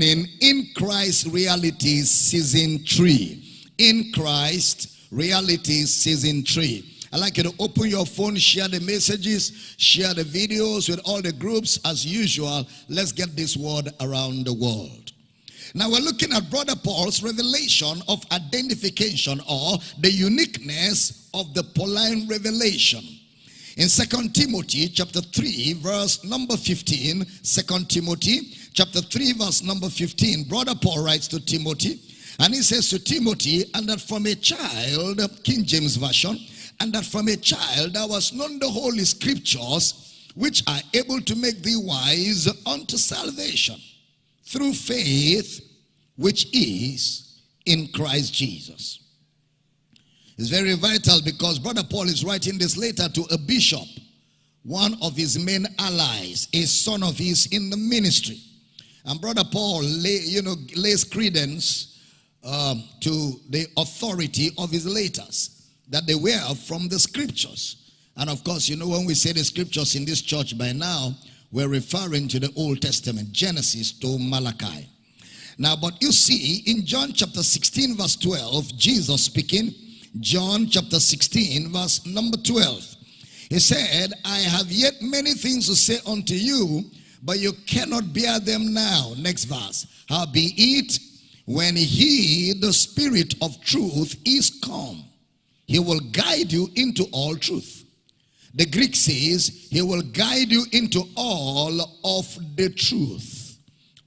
in Christ reality Season 3. In Christ reality Season 3. I'd like you to open your phone, share the messages, share the videos with all the groups as usual. Let's get this word around the world. Now we're looking at Brother Paul's revelation of identification or the uniqueness of the Pauline revelation. In Second Timothy chapter 3 verse number 15, 2 Timothy chapter 3 verse number 15, Brother Paul writes to Timothy and he says to Timothy, and that from a child, King James Version, and that from a child thou hast known the holy scriptures, which are able to make thee wise unto salvation through faith which is in Christ Jesus. It's very vital because Brother Paul is writing this letter to a bishop, one of his main allies, a son of his in the ministry. And Brother Paul, lay, you know, lays credence um, to the authority of his letters that they were from the scriptures. And of course, you know, when we say the scriptures in this church by now, we're referring to the Old Testament, Genesis to Malachi. Now, but you see, in John chapter 16, verse 12, Jesus speaking, John chapter 16, verse number 12. He said, I have yet many things to say unto you, but you cannot bear them now. Next verse. Howbeit, when he, the Spirit of truth, is come, he will guide you into all truth. The Greek says, he will guide you into all of the truth.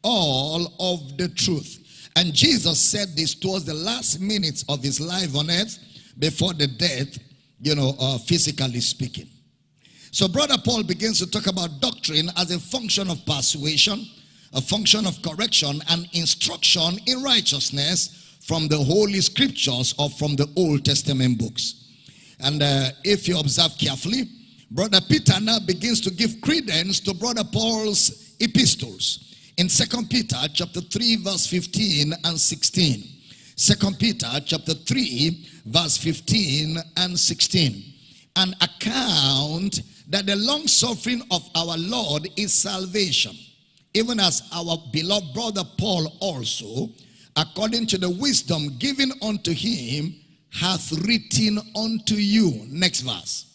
All of the truth. And Jesus said this towards the last minutes of his life on earth before the death, you know, uh, physically speaking. So brother Paul begins to talk about doctrine as a function of persuasion, a function of correction and instruction in righteousness from the Holy Scriptures or from the Old Testament books. And uh, if you observe carefully, Brother Peter now begins to give credence to Brother Paul's epistles. In Second Peter chapter 3 verse 15 and 16. Second Peter chapter 3 verse 15 and 16. An account that the long suffering of our Lord is salvation. Even as our beloved brother Paul also according to the wisdom given unto him, hath written unto you. Next verse.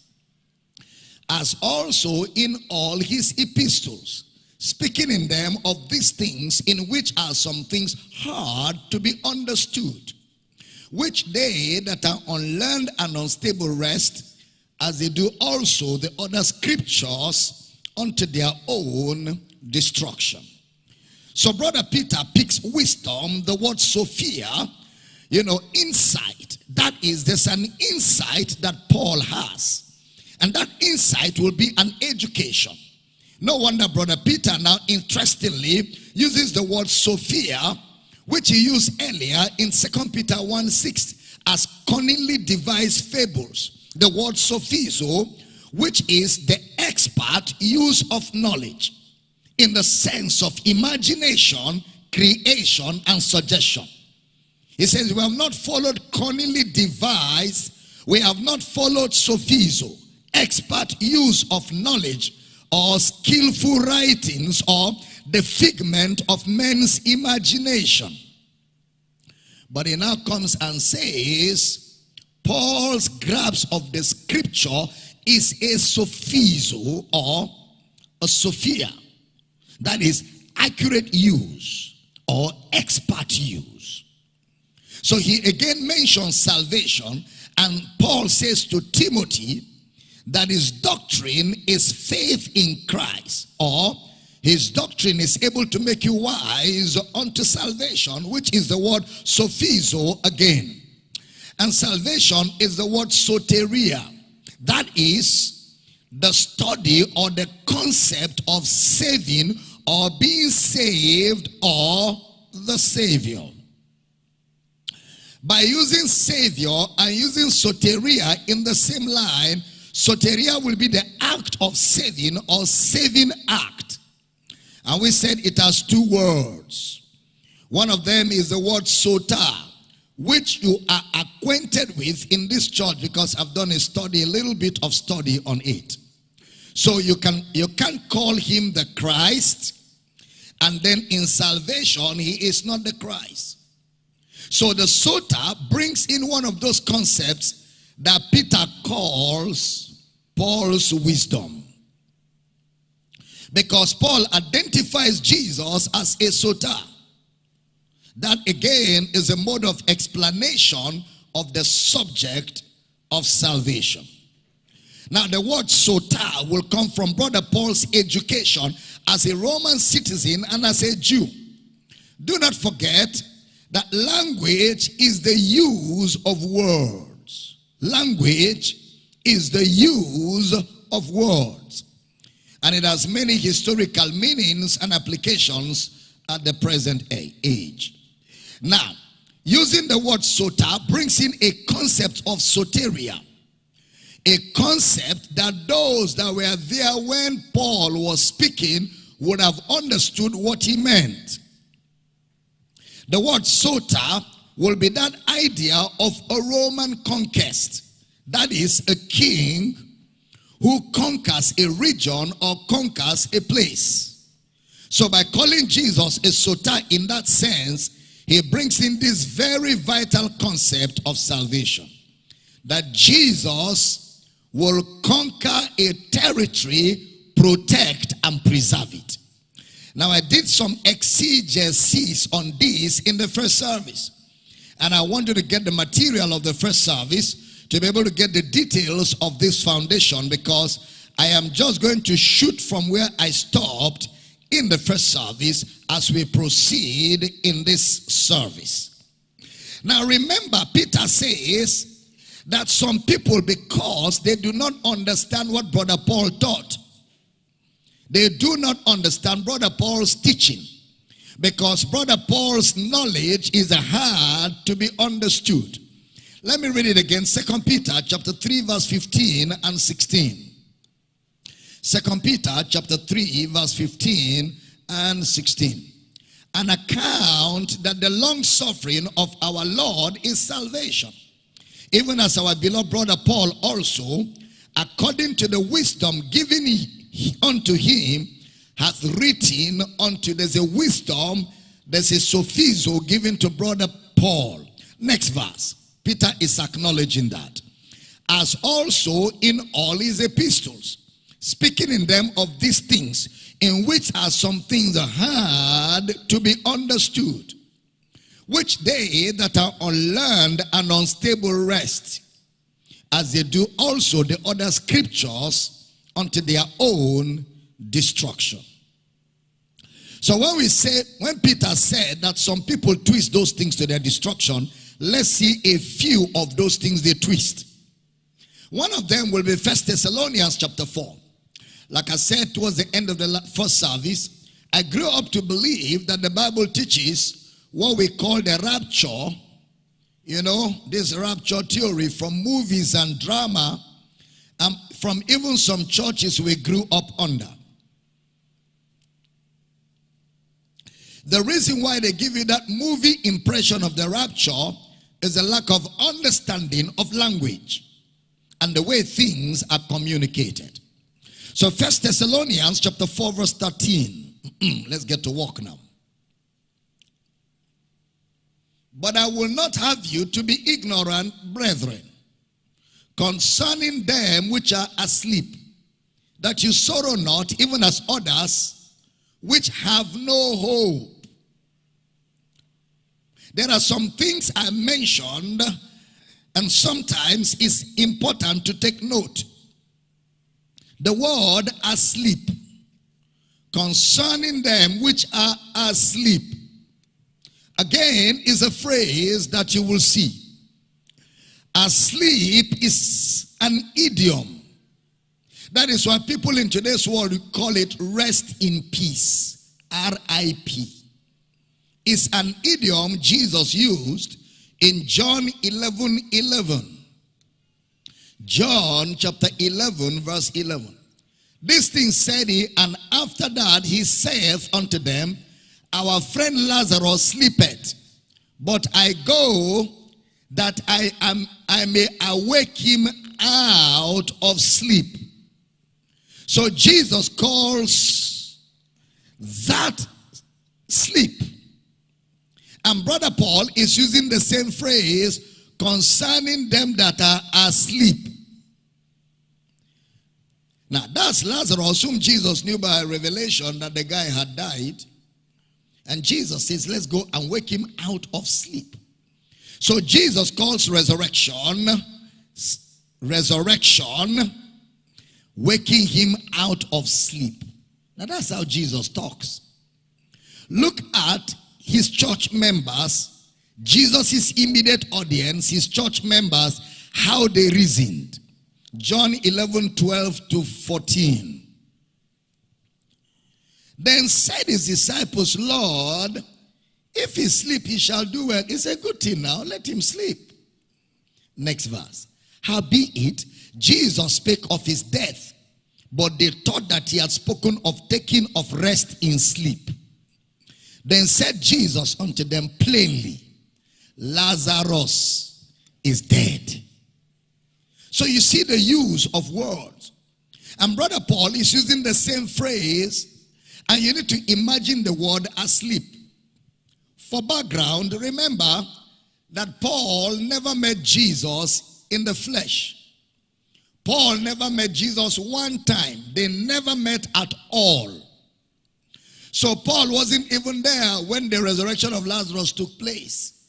As also in all his epistles, speaking in them of these things, in which are some things hard to be understood, which they that are unlearned and unstable rest, as they do also the other scriptures unto their own destruction. So brother Peter picks wisdom, the word Sophia, you know, insight. That is, there's an insight that Paul has. And that insight will be an education. No wonder brother Peter now interestingly uses the word Sophia, which he used earlier in Second Peter 1 6 as cunningly devised fables. The word sophizo, which is the expert use of knowledge in the sense of imagination, creation, and suggestion. He says, we have not followed cunningly devised, we have not followed sophizo, expert use of knowledge, or skillful writings, or the figment of men's imagination. But he now comes and says, Paul's grasp of the scripture is a sophizo or a sophia. That is accurate use or expert use. So he again mentions salvation and Paul says to Timothy that his doctrine is faith in Christ or his doctrine is able to make you wise unto salvation, which is the word sophizo again. And salvation is the word soteria. That is the study or the concept of saving or being saved or the Savior. By using Savior and using soteria in the same line, soteria will be the act of saving or saving act. And we said it has two words. One of them is the word soter, which you are acquainted with in this church because I've done a study, a little bit of study on it. So you can you can call him the Christ, And then in salvation, he is not the Christ. So the Soter brings in one of those concepts that Peter calls Paul's wisdom. Because Paul identifies Jesus as a Soter. That again is a mode of explanation of the subject of salvation. Now, the word soter will come from Brother Paul's education as a Roman citizen and as a Jew. Do not forget that language is the use of words. Language is the use of words. And it has many historical meanings and applications at the present age. Now, using the word soter brings in a concept of soteria a concept that those that were there when Paul was speaking would have understood what he meant. The word soter will be that idea of a Roman conquest. That is a king who conquers a region or conquers a place. So by calling Jesus a sota in that sense, he brings in this very vital concept of salvation. That Jesus will conquer a territory, protect and preserve it. Now I did some exegesis on this in the first service. And I want you to get the material of the first service to be able to get the details of this foundation because I am just going to shoot from where I stopped in the first service as we proceed in this service. Now remember, Peter says that some people, because they do not understand what Brother Paul taught, they do not understand Brother Paul's teaching. Because Brother Paul's knowledge is hard to be understood. Let me read it again. Second Peter chapter 3 verse 15 and 16. Second Peter chapter 3 verse 15 and 16. An account that the long suffering of our Lord is salvation even as our beloved brother Paul also, according to the wisdom given unto him, hath written unto there's a wisdom, there's a sophizo given to brother Paul. Next verse. Peter is acknowledging that. As also in all his epistles, speaking in them of these things, in which are some things hard to be understood which they that are unlearned and unstable rest, as they do also the other scriptures unto their own destruction. So when we say, when Peter said that some people twist those things to their destruction, let's see a few of those things they twist. One of them will be First Thessalonians chapter 4. Like I said towards the end of the first service, I grew up to believe that the Bible teaches what we call the rapture, you know, this rapture theory from movies and drama, and um, from even some churches we grew up under. The reason why they give you that movie impression of the rapture is a lack of understanding of language and the way things are communicated. So First Thessalonians chapter 4 verse 13. Let's get to work now. But I will not have you to be ignorant, brethren, concerning them which are asleep, that you sorrow not, even as others which have no hope. There are some things I mentioned, and sometimes it's important to take note. The word asleep, concerning them which are asleep again is a phrase that you will see. Asleep is an idiom. That is why people in today's world call it rest in peace. R-I-P. It's an idiom Jesus used in John 11, 11. John chapter 11 verse 11. This thing said he, and after that he saith unto them, our friend Lazarus sleepeth, but I go that I am I may awake him out of sleep. So Jesus calls that sleep. And Brother Paul is using the same phrase concerning them that are asleep. Now, that's Lazarus, whom Jesus knew by revelation that the guy had died. And Jesus says, Let's go and wake him out of sleep. So Jesus calls resurrection, resurrection, waking him out of sleep. Now, that's how Jesus talks. Look at his church members, Jesus' immediate audience, his church members, how they reasoned. John 11, 12 to 14. Then said his disciples, Lord, if he sleep, he shall do well. It's a good thing now. Let him sleep. Next verse. Howbeit, Jesus spake of his death, but they thought that he had spoken of taking of rest in sleep. Then said Jesus unto them plainly, Lazarus is dead. So you see the use of words. And Brother Paul is using the same phrase, and you need to imagine the word asleep. For background, remember that Paul never met Jesus in the flesh. Paul never met Jesus one time. They never met at all. So Paul wasn't even there when the resurrection of Lazarus took place.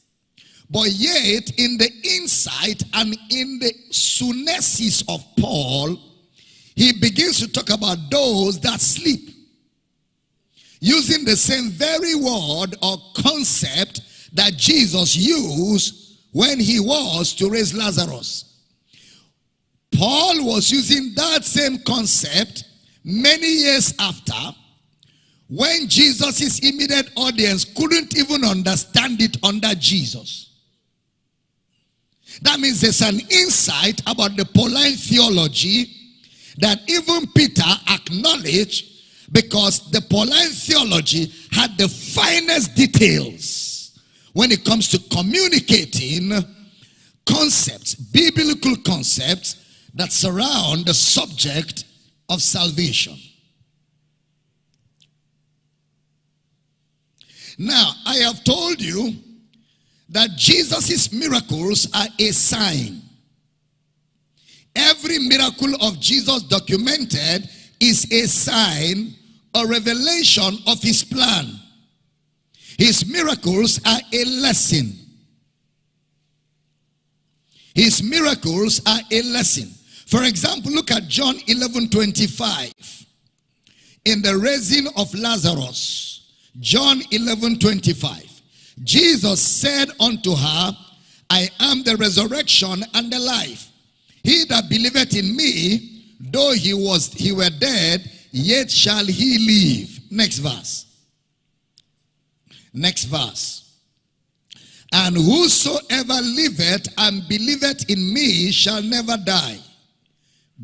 But yet, in the insight and in the sunesis of Paul, he begins to talk about those that sleep. Using the same very word or concept that Jesus used when he was to raise Lazarus. Paul was using that same concept many years after when Jesus' immediate audience couldn't even understand it under Jesus. That means there's an insight about the Pauline theology that even Peter acknowledged because the Pauline theology had the finest details when it comes to communicating concepts, biblical concepts that surround the subject of salvation. Now, I have told you that Jesus' miracles are a sign. Every miracle of Jesus documented is a sign, a revelation of his plan. His miracles are a lesson. His miracles are a lesson. For example, look at John 11 25. In the raising of Lazarus, John 11 25. Jesus said unto her, I am the resurrection and the life. He that believeth in me, though he was he were dead, yet shall he live. Next verse. Next verse. And whosoever liveth and believeth in me shall never die.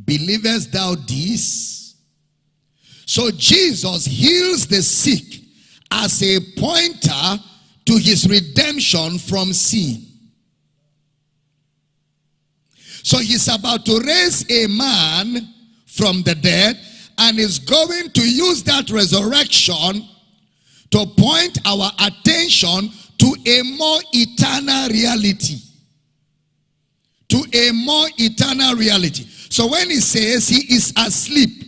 Believest thou this? So Jesus heals the sick as a pointer to his redemption from sin. So he's about to raise a man from the dead and is going to use that resurrection to point our attention to a more eternal reality. To a more eternal reality. So when he says he is asleep,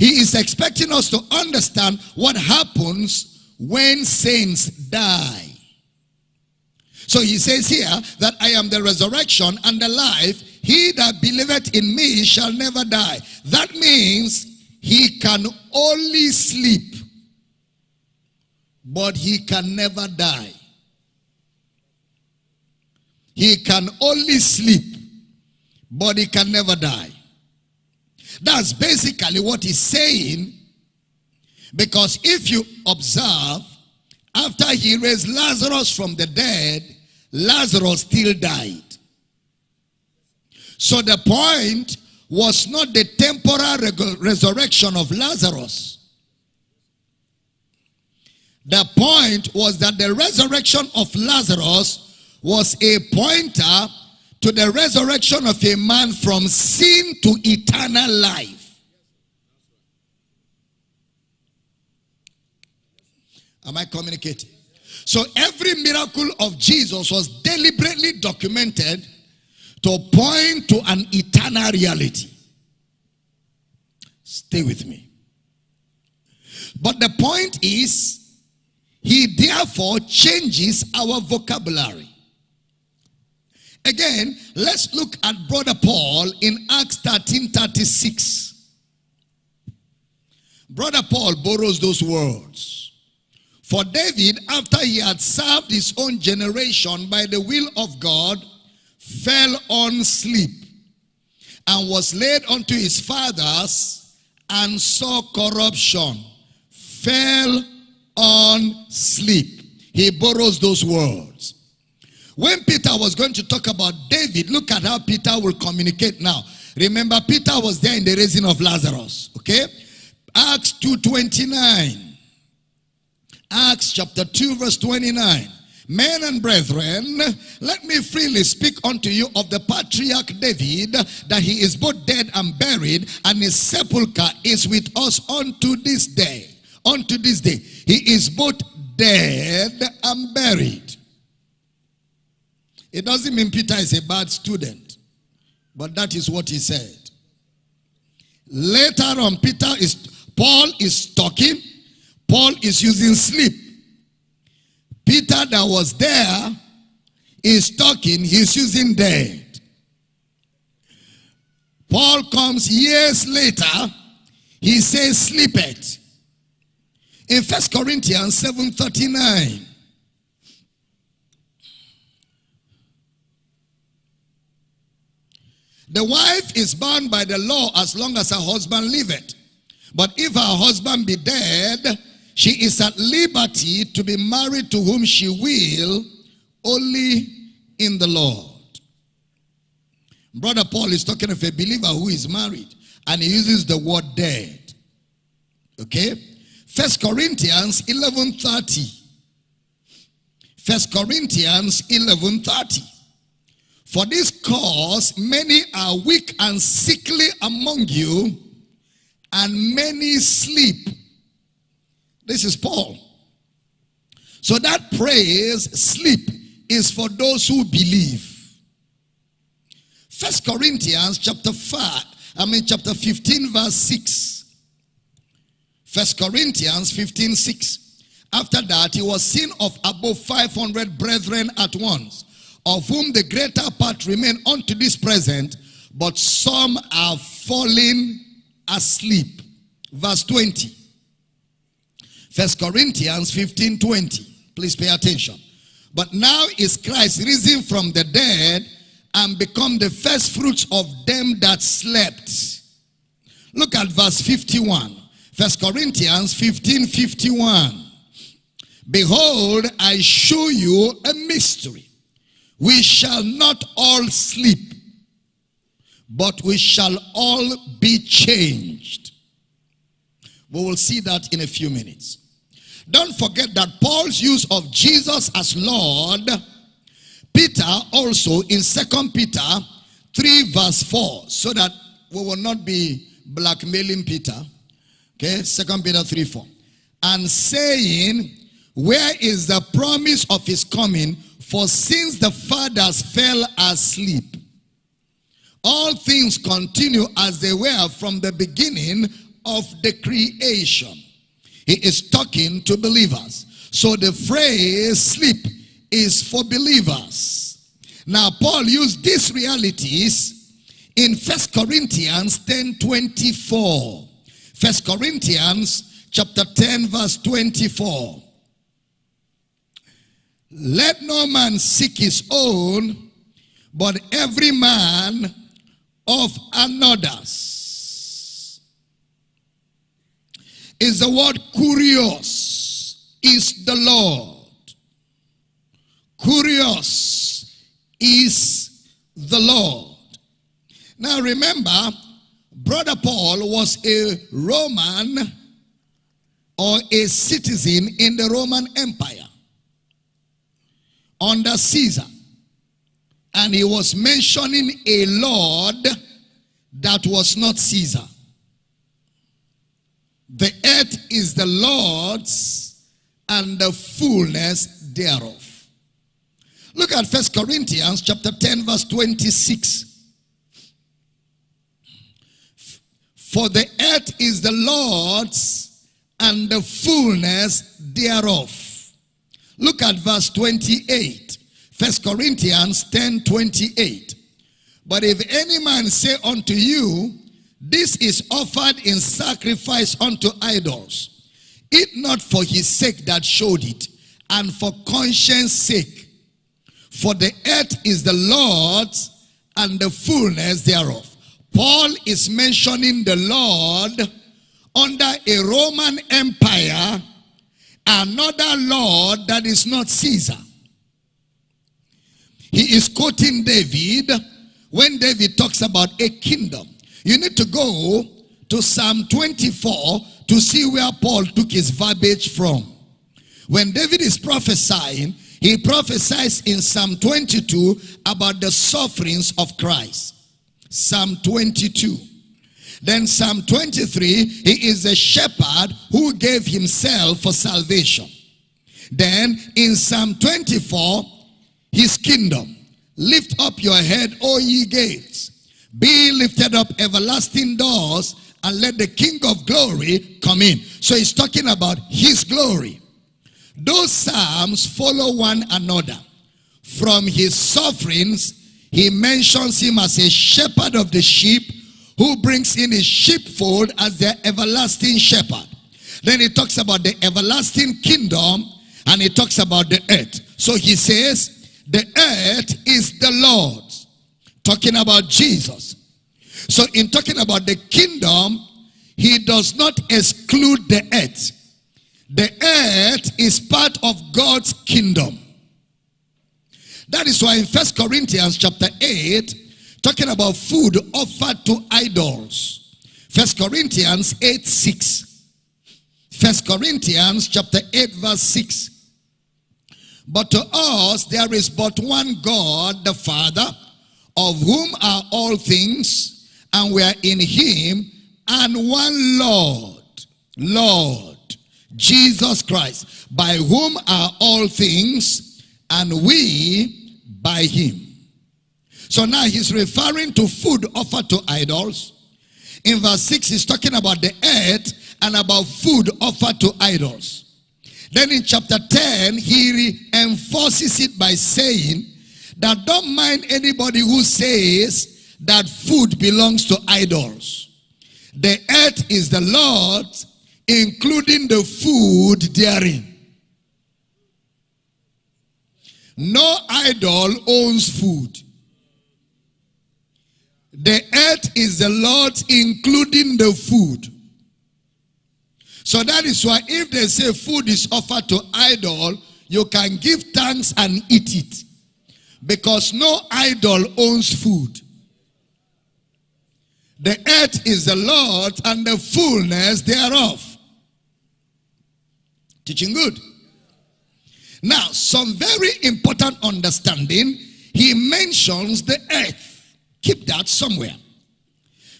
he is expecting us to understand what happens when saints die. So he says here that I am the resurrection and the life. He that believeth in me shall never die. That means he can only sleep, but he can never die. He can only sleep, but he can never die. That's basically what he's saying because if you observe, after he raised Lazarus from the dead, Lazarus still died. So the point was not the temporal resurrection of Lazarus. The point was that the resurrection of Lazarus was a pointer to the resurrection of a man from sin to eternal life. Am I communicating? So every miracle of Jesus was deliberately documented to point to an eternal reality. Stay with me. But the point is, he therefore changes our vocabulary. Again, let's look at Brother Paul in Acts 13 36. Brother Paul borrows those words. For David, after he had served his own generation by the will of God, fell on sleep and was laid unto his fathers and saw corruption. Fell on sleep. He borrows those words. When Peter was going to talk about David, look at how Peter will communicate now. Remember, Peter was there in the raising of Lazarus. Okay? Acts 2.29. Acts chapter 2 verse 29. Men and brethren, let me freely speak unto you of the patriarch David, that he is both dead and buried, and his sepulchre is with us unto this day. Unto this day. He is both dead and buried. It doesn't mean Peter is a bad student, but that is what he said. Later on, Peter is, Paul is talking, Paul is using sleep. Peter that was there is talking, he's using dead. Paul comes years later, he says sleep it. In First Corinthians 7.39, The wife is bound by the law as long as her husband liveth. But if her husband be dead, she is at liberty to be married to whom she will, only in the Lord. Brother Paul is talking of a believer who is married, and he uses the word dead. Okay? First Corinthians 11.30. First Corinthians 11.30. For this cause, many are weak and sickly among you, and many sleep. This is Paul. So that praise, sleep, is for those who believe. First Corinthians chapter 5, I mean chapter 15 verse 6. First Corinthians 15, 6. After that, he was seen of above 500 brethren at once of whom the greater part remain unto this present, but some are fallen asleep. Verse 20. First Corinthians 15, 20. Please pay attention. But now is Christ risen from the dead and become the first fruits of them that slept. Look at verse 51. First Corinthians 15, 51. Behold, I show you a mystery. We shall not all sleep, but we shall all be changed. We will see that in a few minutes. Don't forget that Paul's use of Jesus as Lord, Peter also in Second Peter 3 verse 4, so that we will not be blackmailing Peter. Okay, Second Peter 3 4. And saying, Where is the promise of his coming? For since the fathers fell asleep, all things continue as they were from the beginning of the creation. He is talking to believers. So the phrase sleep is for believers. Now Paul used these realities in First Corinthians 10 24. First Corinthians chapter 10 verse 24. Let no man seek his own, but every man of another's. Is the word kurios, is the Lord. Kurios is the Lord. Now remember, Brother Paul was a Roman or a citizen in the Roman Empire under Caesar. And he was mentioning a Lord that was not Caesar. The earth is the Lord's and the fullness thereof. Look at First Corinthians chapter 10 verse 26. For the earth is the Lord's and the fullness thereof. Look at verse 28. First Corinthians 10 28. But if any man say unto you, This is offered in sacrifice unto idols, It not for his sake that showed it, and for conscience sake. For the earth is the Lord's and the fullness thereof. Paul is mentioning the Lord under a Roman Empire, another Lord that is not Caesar. He is quoting David when David talks about a kingdom. You need to go to Psalm 24 to see where Paul took his verbiage from. When David is prophesying, he prophesies in Psalm 22 about the sufferings of Christ. Psalm 22. Then Psalm 23, he is a shepherd who gave himself for salvation. Then in Psalm 24, his kingdom. Lift up your head, O ye gates. Be lifted up everlasting doors and let the King of glory come in. So he's talking about his glory. Those psalms follow one another. From his sufferings, he mentions him as a shepherd of the sheep who brings in his sheepfold as their everlasting shepherd. Then he talks about the everlasting kingdom and he talks about the earth. So he says, the earth is the Lord's. Talking about Jesus. So in talking about the kingdom, he does not exclude the earth. The earth is part of God's kingdom. That is why in First Corinthians chapter 8, talking about food offered to idols. First Corinthians 8, 6. First Corinthians chapter 8, verse 6. But to us there is but one God, the Father, of whom are all things, and we are in him, and one Lord, Lord, Jesus Christ, by whom are all things, and we by him. So now he's referring to food offered to idols. In verse 6, he's talking about the earth and about food offered to idols. Then in chapter 10, he enforces it by saying that don't mind anybody who says that food belongs to idols. The earth is the Lord's including the food therein. No idol owns food. The earth is the Lord's, including the food. So that is why if they say food is offered to idol, you can give thanks and eat it. Because no idol owns food. The earth is the Lord and the fullness thereof. Teaching good. Now, some very important understanding. He mentions the earth. Keep that somewhere.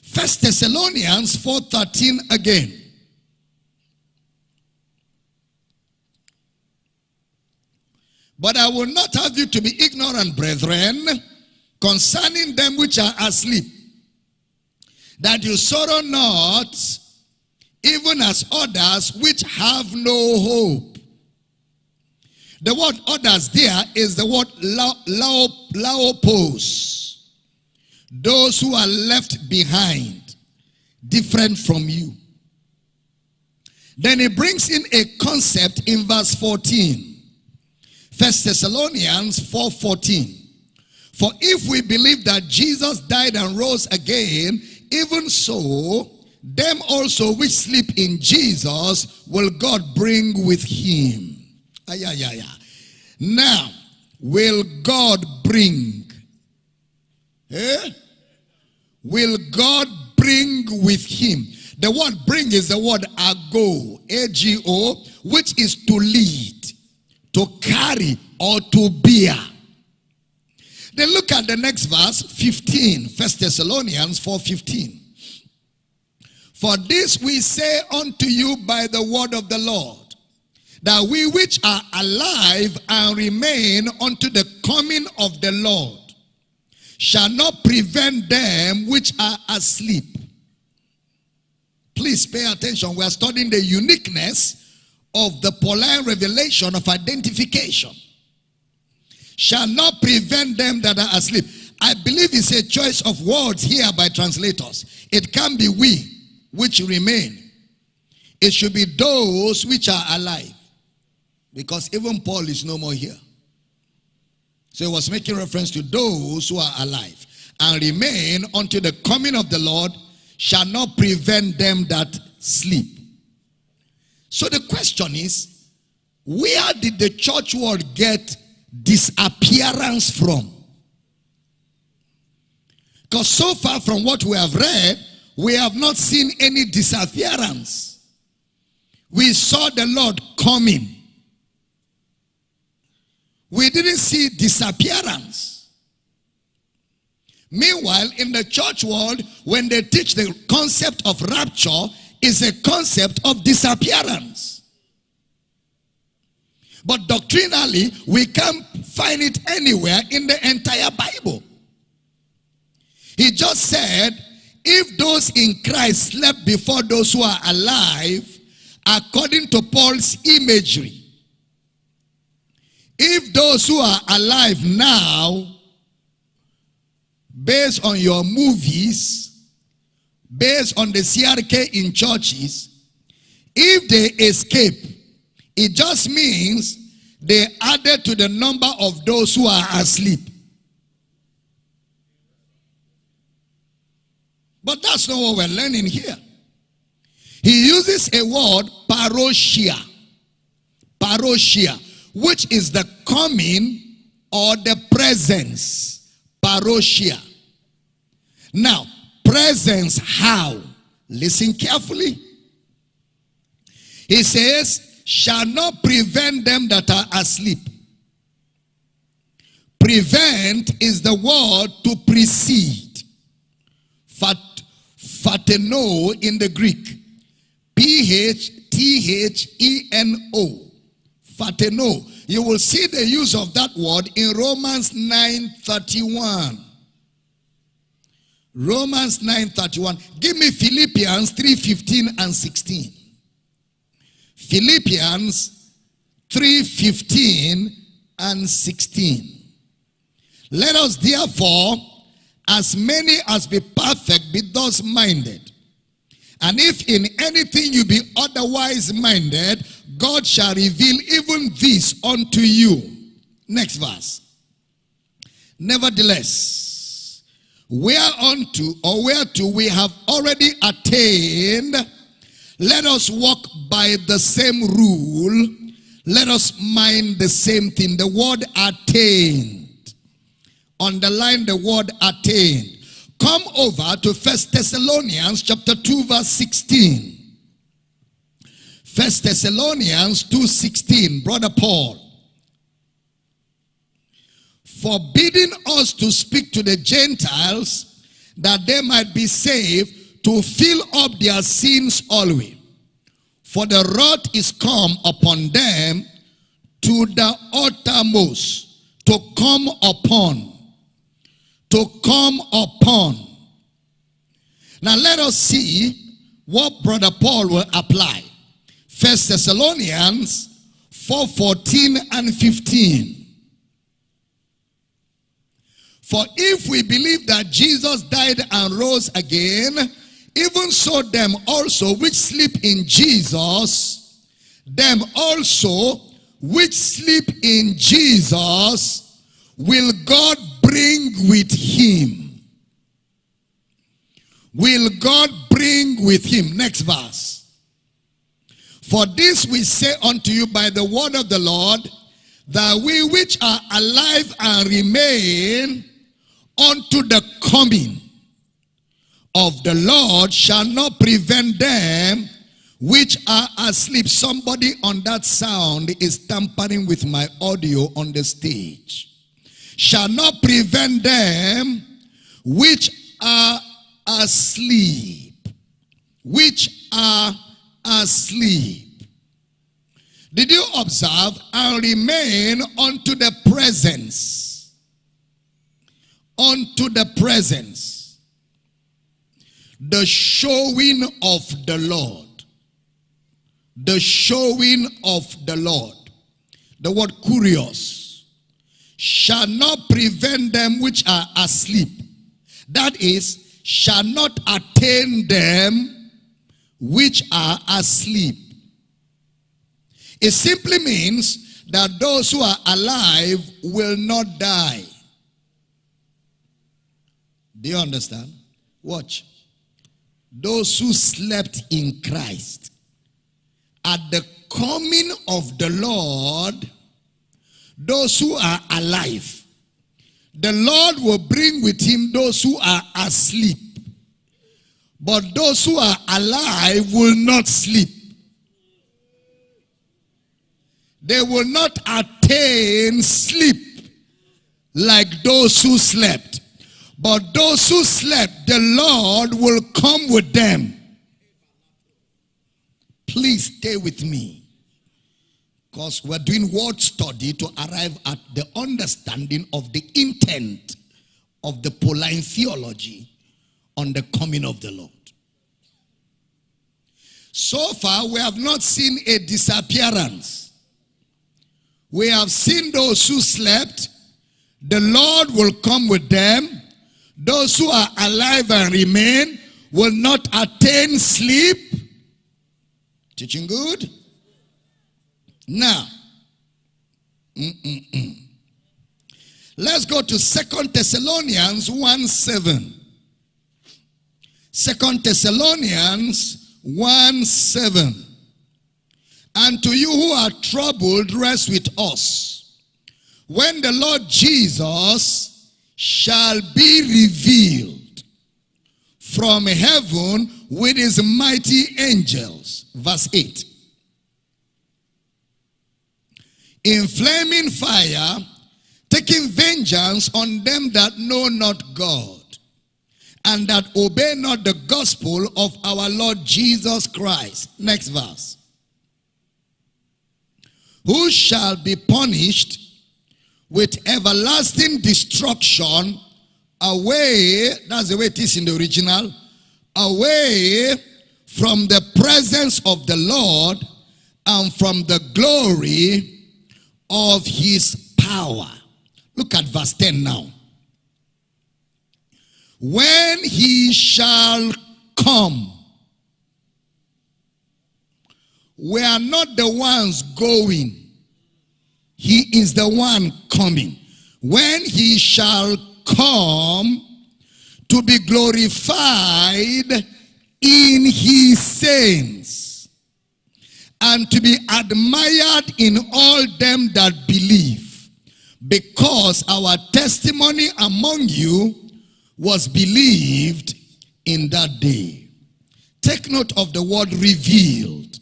First Thessalonians 4.13 again. But I will not have you to be ignorant, brethren, concerning them which are asleep, that you sorrow not even as others which have no hope. The word others there is the word laopos. Those who are left behind, different from you. Then he brings in a concept in verse 14. First Thessalonians 4.14. For if we believe that Jesus died and rose again, even so, them also which sleep in Jesus will God bring with him. Ay, ay, ay, ay. Now, will God bring? Eh? Will God bring with him? The word bring is the word ago, A-G-O, which is to lead, to carry, or to bear. Then look at the next verse, 15, First Thessalonians 4.15. For this we say unto you by the word of the Lord, that we which are alive and remain unto the coming of the Lord shall not prevent them which are asleep. Please pay attention. We are studying the uniqueness of the Pauline revelation of identification. Shall not prevent them that are asleep. I believe it's a choice of words here by translators. It can be we which remain. It should be those which are alive. Because even Paul is no more here. So he was making reference to those who are alive and remain until the coming of the Lord shall not prevent them that sleep. So the question is, where did the church world get disappearance from? Because so far from what we have read, we have not seen any disappearance. We saw the Lord coming. We didn't see disappearance. Meanwhile, in the church world, when they teach the concept of rapture, is a concept of disappearance. But doctrinally, we can't find it anywhere in the entire Bible. He just said, if those in Christ slept before those who are alive, according to Paul's imagery, if those who are alive now, based on your movies, based on the CRK in churches, if they escape, it just means they added to the number of those who are asleep. But that's not what we're learning here. He uses a word, parousia. Parousia which is the coming or the presence. Parousia. Now, presence how? Listen carefully. He says, shall not prevent them that are asleep. Prevent is the word to precede. Fat, fateno in the Greek. P-H-T-H-E-N-O. Fateno. You will see the use of that word in Romans 9.31. Romans 9.31. Give me Philippians 3.15 and 16. Philippians 3.15 and 16. Let us therefore, as many as be perfect, be thus minded. And if in anything you be otherwise minded, God shall reveal even this unto you. Next verse. Nevertheless, whereunto or whereto we have already attained, let us walk by the same rule. Let us mind the same thing. The word attained. Underline the word attained. Come over to First Thessalonians chapter 2 verse 16. First Thessalonians 2.16, Brother Paul. Forbidding us to speak to the Gentiles that they might be saved to fill up their sins always. For the wrath is come upon them to the uttermost, to come upon, to come upon. Now let us see what Brother Paul will apply. First Thessalonians 4 14 and 15. For if we believe that Jesus died and rose again, even so them also which sleep in Jesus, them also which sleep in Jesus, will God bring with him. Will God bring with him. Next verse. For this we say unto you by the word of the Lord, that we which are alive and remain unto the coming of the Lord shall not prevent them which are asleep. Somebody on that sound is tampering with my audio on the stage. Shall not prevent them which are asleep. Which are asleep. Did you observe and remain unto the presence? Unto the presence. The showing of the Lord. The showing of the Lord. The word curious. Shall not prevent them which are asleep. That is, shall not attain them which are asleep. It simply means that those who are alive will not die. Do you understand? Watch. Those who slept in Christ at the coming of the Lord, those who are alive, the Lord will bring with him those who are asleep. But those who are alive will not sleep. They will not attain sleep like those who slept. But those who slept, the Lord will come with them. Please stay with me. Because we're doing word study to arrive at the understanding of the intent of the Pauline theology on the coming of the Lord. So far, we have not seen a disappearance. We have seen those who slept. The Lord will come with them. Those who are alive and remain will not attain sleep. Teaching good? Now, mm -mm -mm. let's go to Second Thessalonians 1 7. Second Thessalonians 1 7. And to you who are troubled, rest with us. When the Lord Jesus shall be revealed from heaven with his mighty angels. Verse 8. In flaming fire, taking vengeance on them that know not God and that obey not the gospel of our Lord Jesus Christ. Next verse who shall be punished with everlasting destruction away, that's the way it is in the original, away from the presence of the Lord and from the glory of his power. Look at verse 10 now. When he shall come, we are not the ones going. He is the one coming. When he shall come to be glorified in his saints and to be admired in all them that believe because our testimony among you was believed in that day. Take note of the word revealed.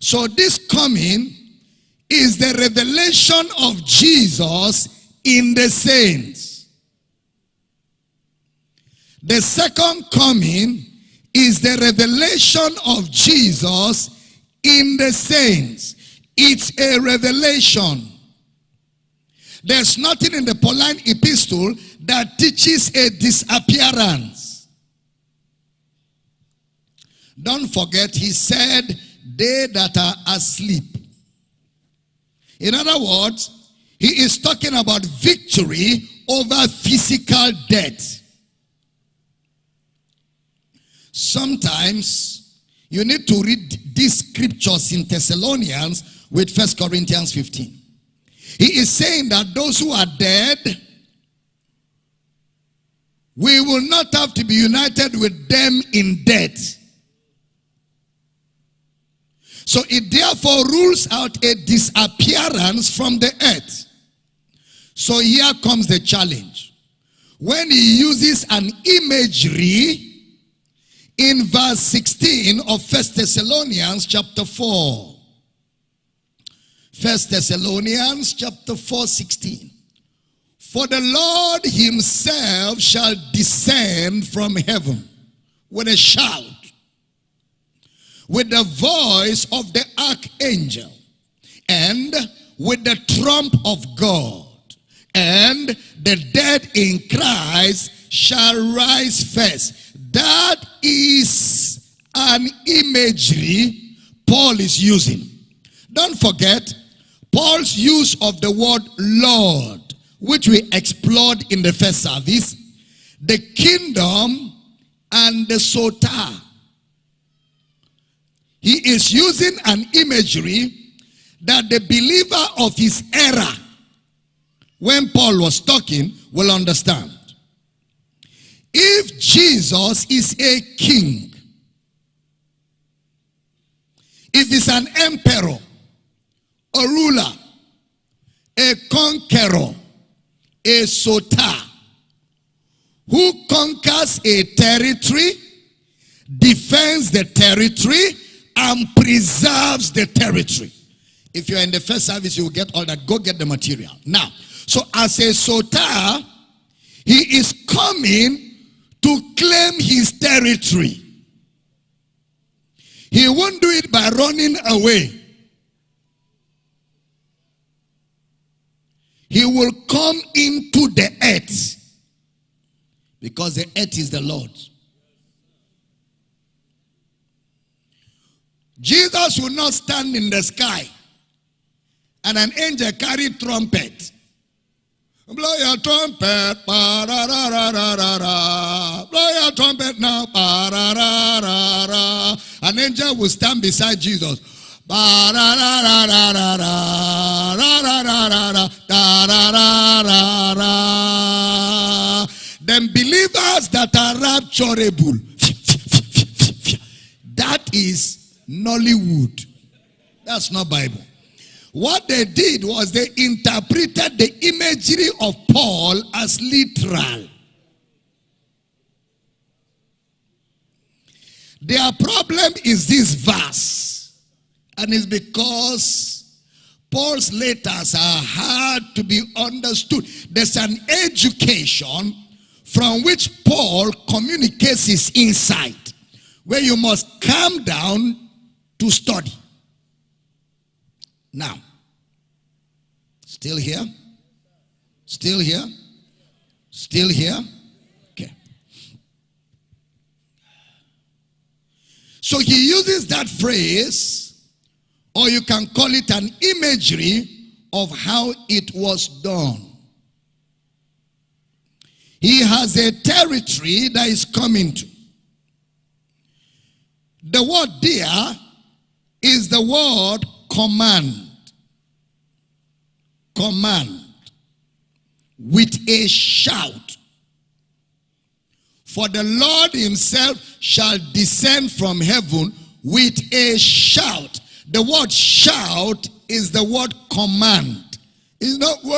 So this coming is the revelation of Jesus in the saints. The second coming is the revelation of Jesus in the saints. It's a revelation. There's nothing in the Pauline epistle that teaches a disappearance. Don't forget, he said, they that are asleep. In other words, he is talking about victory over physical death. Sometimes you need to read these scriptures in Thessalonians with First Corinthians 15. He is saying that those who are dead, we will not have to be united with them in death. So it therefore rules out a disappearance from the earth. So here comes the challenge. When he uses an imagery in verse 16 of First Thessalonians chapter 4. First Thessalonians chapter 4, 16. For the Lord himself shall descend from heaven with a shout with the voice of the archangel and with the trump of God. And the dead in Christ shall rise first. That is an imagery Paul is using. Don't forget, Paul's use of the word Lord, which we explored in the first service, the kingdom and the soter. He is using an imagery that the believer of his era, when Paul was talking, will understand. If Jesus is a king, if he's an emperor, a ruler, a conqueror, a soter, who conquers a territory, defends the territory, and preserves the territory. If you're in the first service, you will get all that. Go get the material. Now, so as a soter, he is coming to claim his territory. He won't do it by running away. He will come into the earth because the earth is the Lord's. Jesus will not stand in the sky and an angel carry trumpet. Blow your trumpet, ba ra ra ra ra ra ra. Blow your trumpet now, ba ra ra ra ra. An angel will stand beside Jesus. Ra ra ra ra ra ra ra ra ra ra da ra ra ra ra. Then believers that are rapturable. That is Nollywood. That's not Bible. What they did was they interpreted the imagery of Paul as literal. Their problem is this verse. And it's because Paul's letters are hard to be understood. There's an education from which Paul communicates his insight, where you must calm down to study. Now, still here? Still here? Still here? Okay. So he uses that phrase, or you can call it an imagery of how it was done. He has a territory that is coming to. The word there is the word command. Command. With a shout. For the Lord himself shall descend from heaven with a shout. The word shout is the word command. It's not whoa,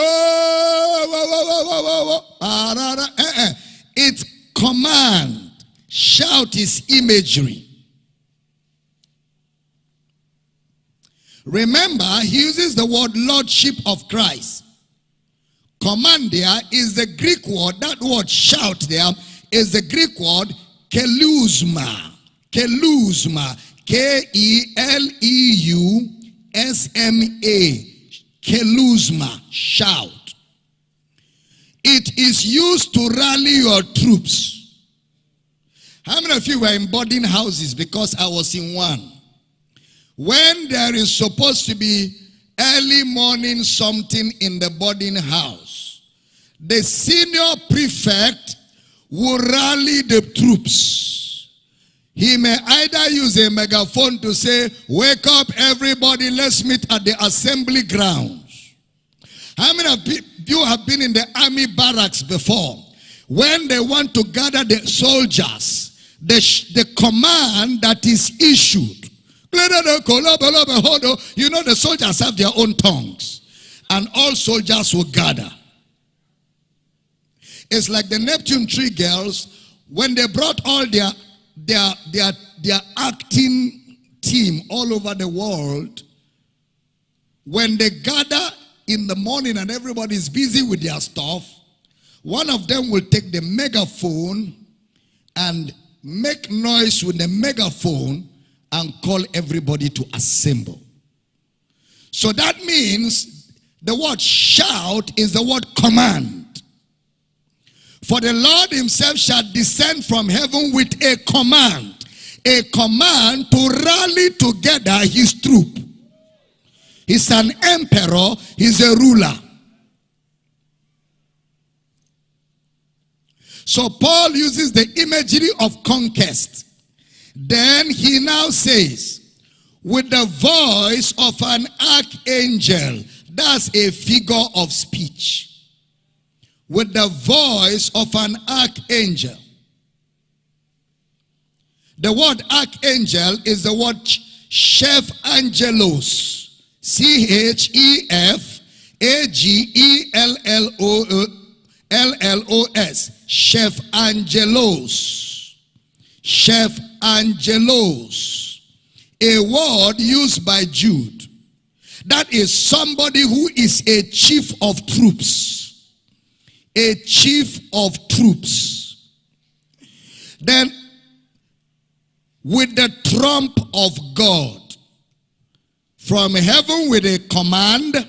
whoa, whoa, whoa, whoa, whoa. Ah, da, da. Eh, eh. It's command. Shout is imagery. Remember, he uses the word lordship of Christ. Commandia is the Greek word, that word shout there is the Greek word keleusma. Keleusma. K-E-L-E-U-S-M-A. Keleusma. Shout. It is used to rally your troops. How many of you were in boarding houses because I was in one? When there is supposed to be early morning something in the boarding house, the senior prefect will rally the troops. He may either use a megaphone to say, wake up everybody, let's meet at the assembly grounds. How many of you have been in the army barracks before? When they want to gather the soldiers, the, the command that is issued you know the soldiers have their own tongues. And all soldiers will gather. It's like the Neptune Tree girls, when they brought all their, their, their, their acting team all over the world, when they gather in the morning and everybody's busy with their stuff, one of them will take the megaphone and make noise with the megaphone and call everybody to assemble. So that means the word shout is the word command. For the Lord himself shall descend from heaven with a command. A command to rally together his troop. He's an emperor, he's a ruler. So Paul uses the imagery of conquest. Then he now says, with the voice of an archangel, that's a figure of speech. With the voice of an archangel. The word archangel is the word chef angelos. C-H-E-F A-G-E-L-L-O L-L-O-S. Chef Angelos. Chef Angelos. A word used by Jude. That is somebody who is a chief of troops. A chief of troops. Then, with the trump of God, from heaven with a command,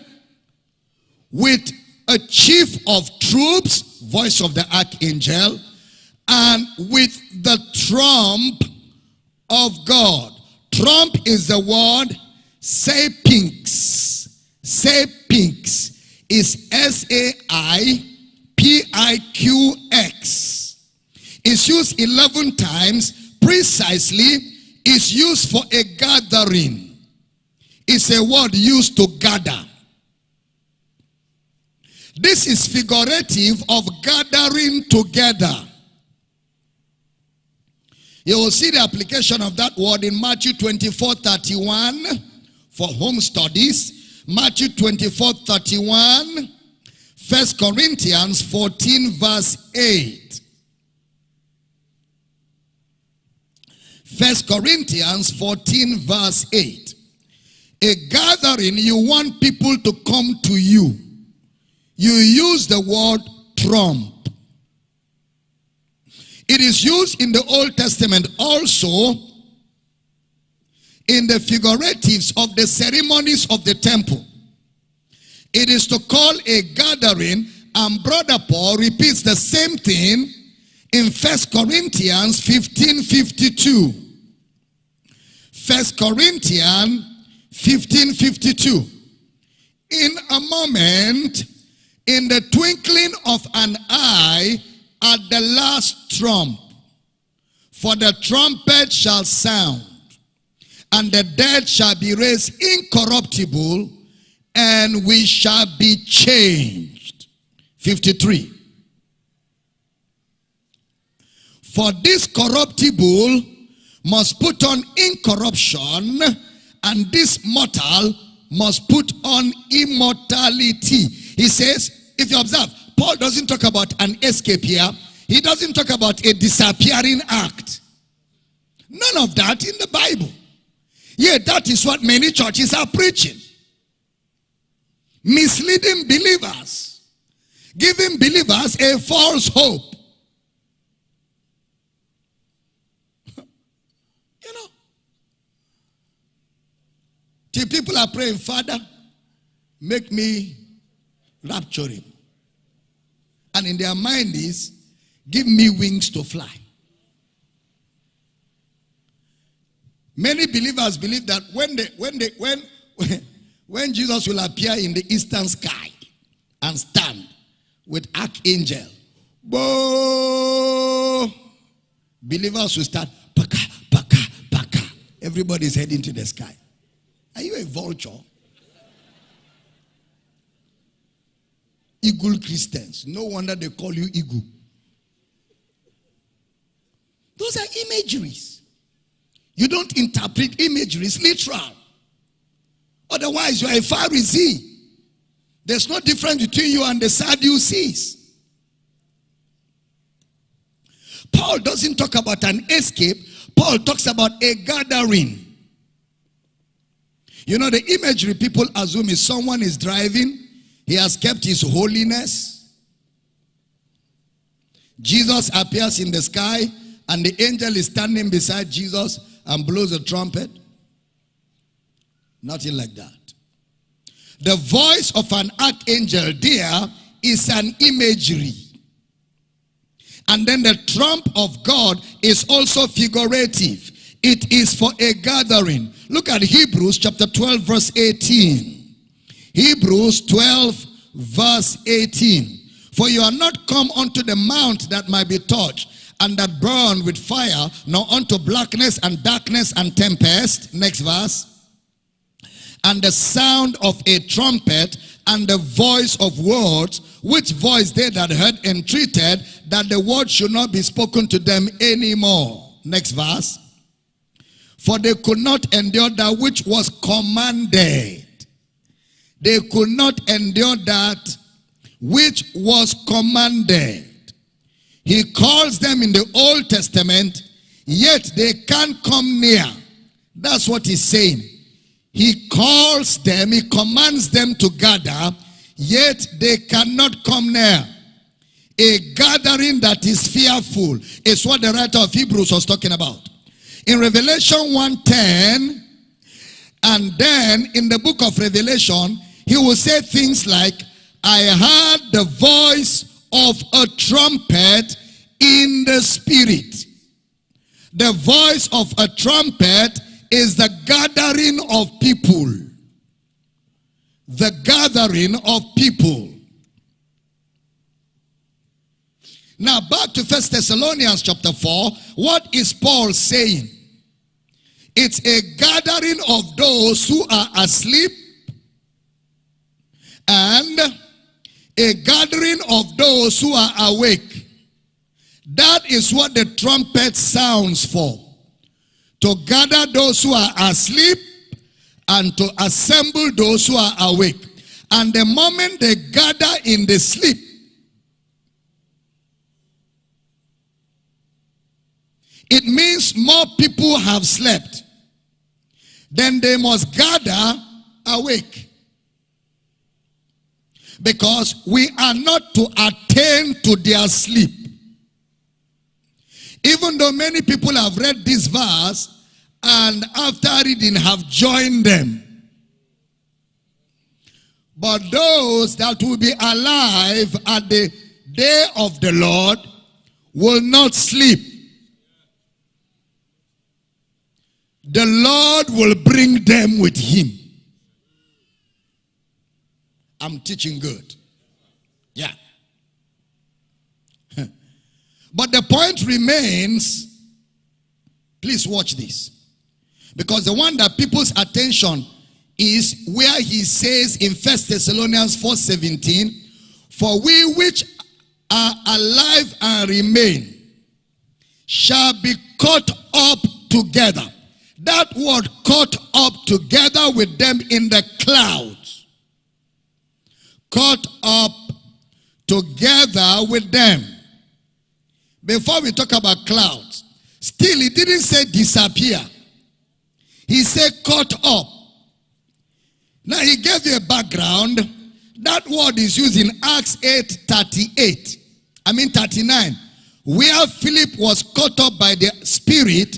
with a chief of troops, voice of the archangel, and with the trump of God. Trump is the word say pinks. Say pinks is S-A-I-P-I-Q-X. It's used 11 times precisely. It's used for a gathering. It's a word used to gather. This is figurative of gathering together. You will see the application of that word in Matthew 24, 31 for home studies. Matthew 24, 31. 1 Corinthians 14 verse 8. 1 Corinthians 14 verse 8. A gathering, you want people to come to you. You use the word trump. It is used in the Old Testament also in the figuratives of the ceremonies of the temple. It is to call a gathering and brother Paul repeats the same thing in First Corinthians 15, 52. First Corinthians 15, 52. In a moment, in the twinkling of an eye, at the last trump. For the trumpet shall sound, and the dead shall be raised incorruptible, and we shall be changed. 53. For this corruptible must put on incorruption, and this mortal must put on immortality. He says, if you observe, Paul doesn't talk about an escape here. He doesn't talk about a disappearing act. None of that in the Bible. Yet that is what many churches are preaching. Misleading believers. Giving believers a false hope. you know. Till people are praying, Father, make me rapture him. And in their mind is, give me wings to fly. Many believers believe that when they, when they, when, when Jesus will appear in the eastern sky and stand with archangel, bo, believers will start paka, paka, paka. Everybody's heading to the sky. Are you a vulture? Eagle Christians. No wonder they call you eagle. Those are imageries. You don't interpret imageries literal. Otherwise, you are a Pharisee. There's no difference between you and the Sadducees. Paul doesn't talk about an escape. Paul talks about a gathering. You know, the imagery people assume is someone is driving he has kept his holiness. Jesus appears in the sky and the angel is standing beside Jesus and blows a trumpet? Nothing like that. The voice of an archangel there is an imagery. And then the trump of God is also figurative. It is for a gathering. Look at Hebrews chapter 12 verse 18. Hebrews 12 verse 18. For you are not come unto the mount that might be touched and that burn with fire, nor unto blackness and darkness and tempest. Next verse. And the sound of a trumpet and the voice of words, which voice they that heard entreated that the word should not be spoken to them anymore. Next verse. For they could not endure that which was commanded. They could not endure that which was commanded. He calls them in the Old Testament, yet they can't come near. That's what he's saying. He calls them, he commands them to gather, yet they cannot come near. A gathering that is fearful is what the writer of Hebrews was talking about. In Revelation 1.10, and then in the book of Revelation, he will say things like, I heard the voice of a trumpet in the spirit. The voice of a trumpet is the gathering of people. The gathering of people. Now back to First Thessalonians chapter 4. What is Paul saying? It's a gathering of those who are asleep and a gathering of those who are awake. That is what the trumpet sounds for. To gather those who are asleep and to assemble those who are awake. And the moment they gather in the sleep, it means more people have slept. Then they must gather awake. Because we are not to attain to their sleep. Even though many people have read this verse and after reading have joined them. But those that will be alive at the day of the Lord will not sleep. The Lord will bring them with him. I'm teaching good. Yeah. but the point remains, please watch this. Because the one that people's attention is where he says in First Thessalonians 4:17, For we which are alive and remain shall be caught up together. That word caught up together with them in the cloud caught up together with them. Before we talk about clouds, still he didn't say disappear. He said caught up. Now he gave you a background. That word is used in Acts 8, 38. I mean 39. Where Philip was caught up by the Spirit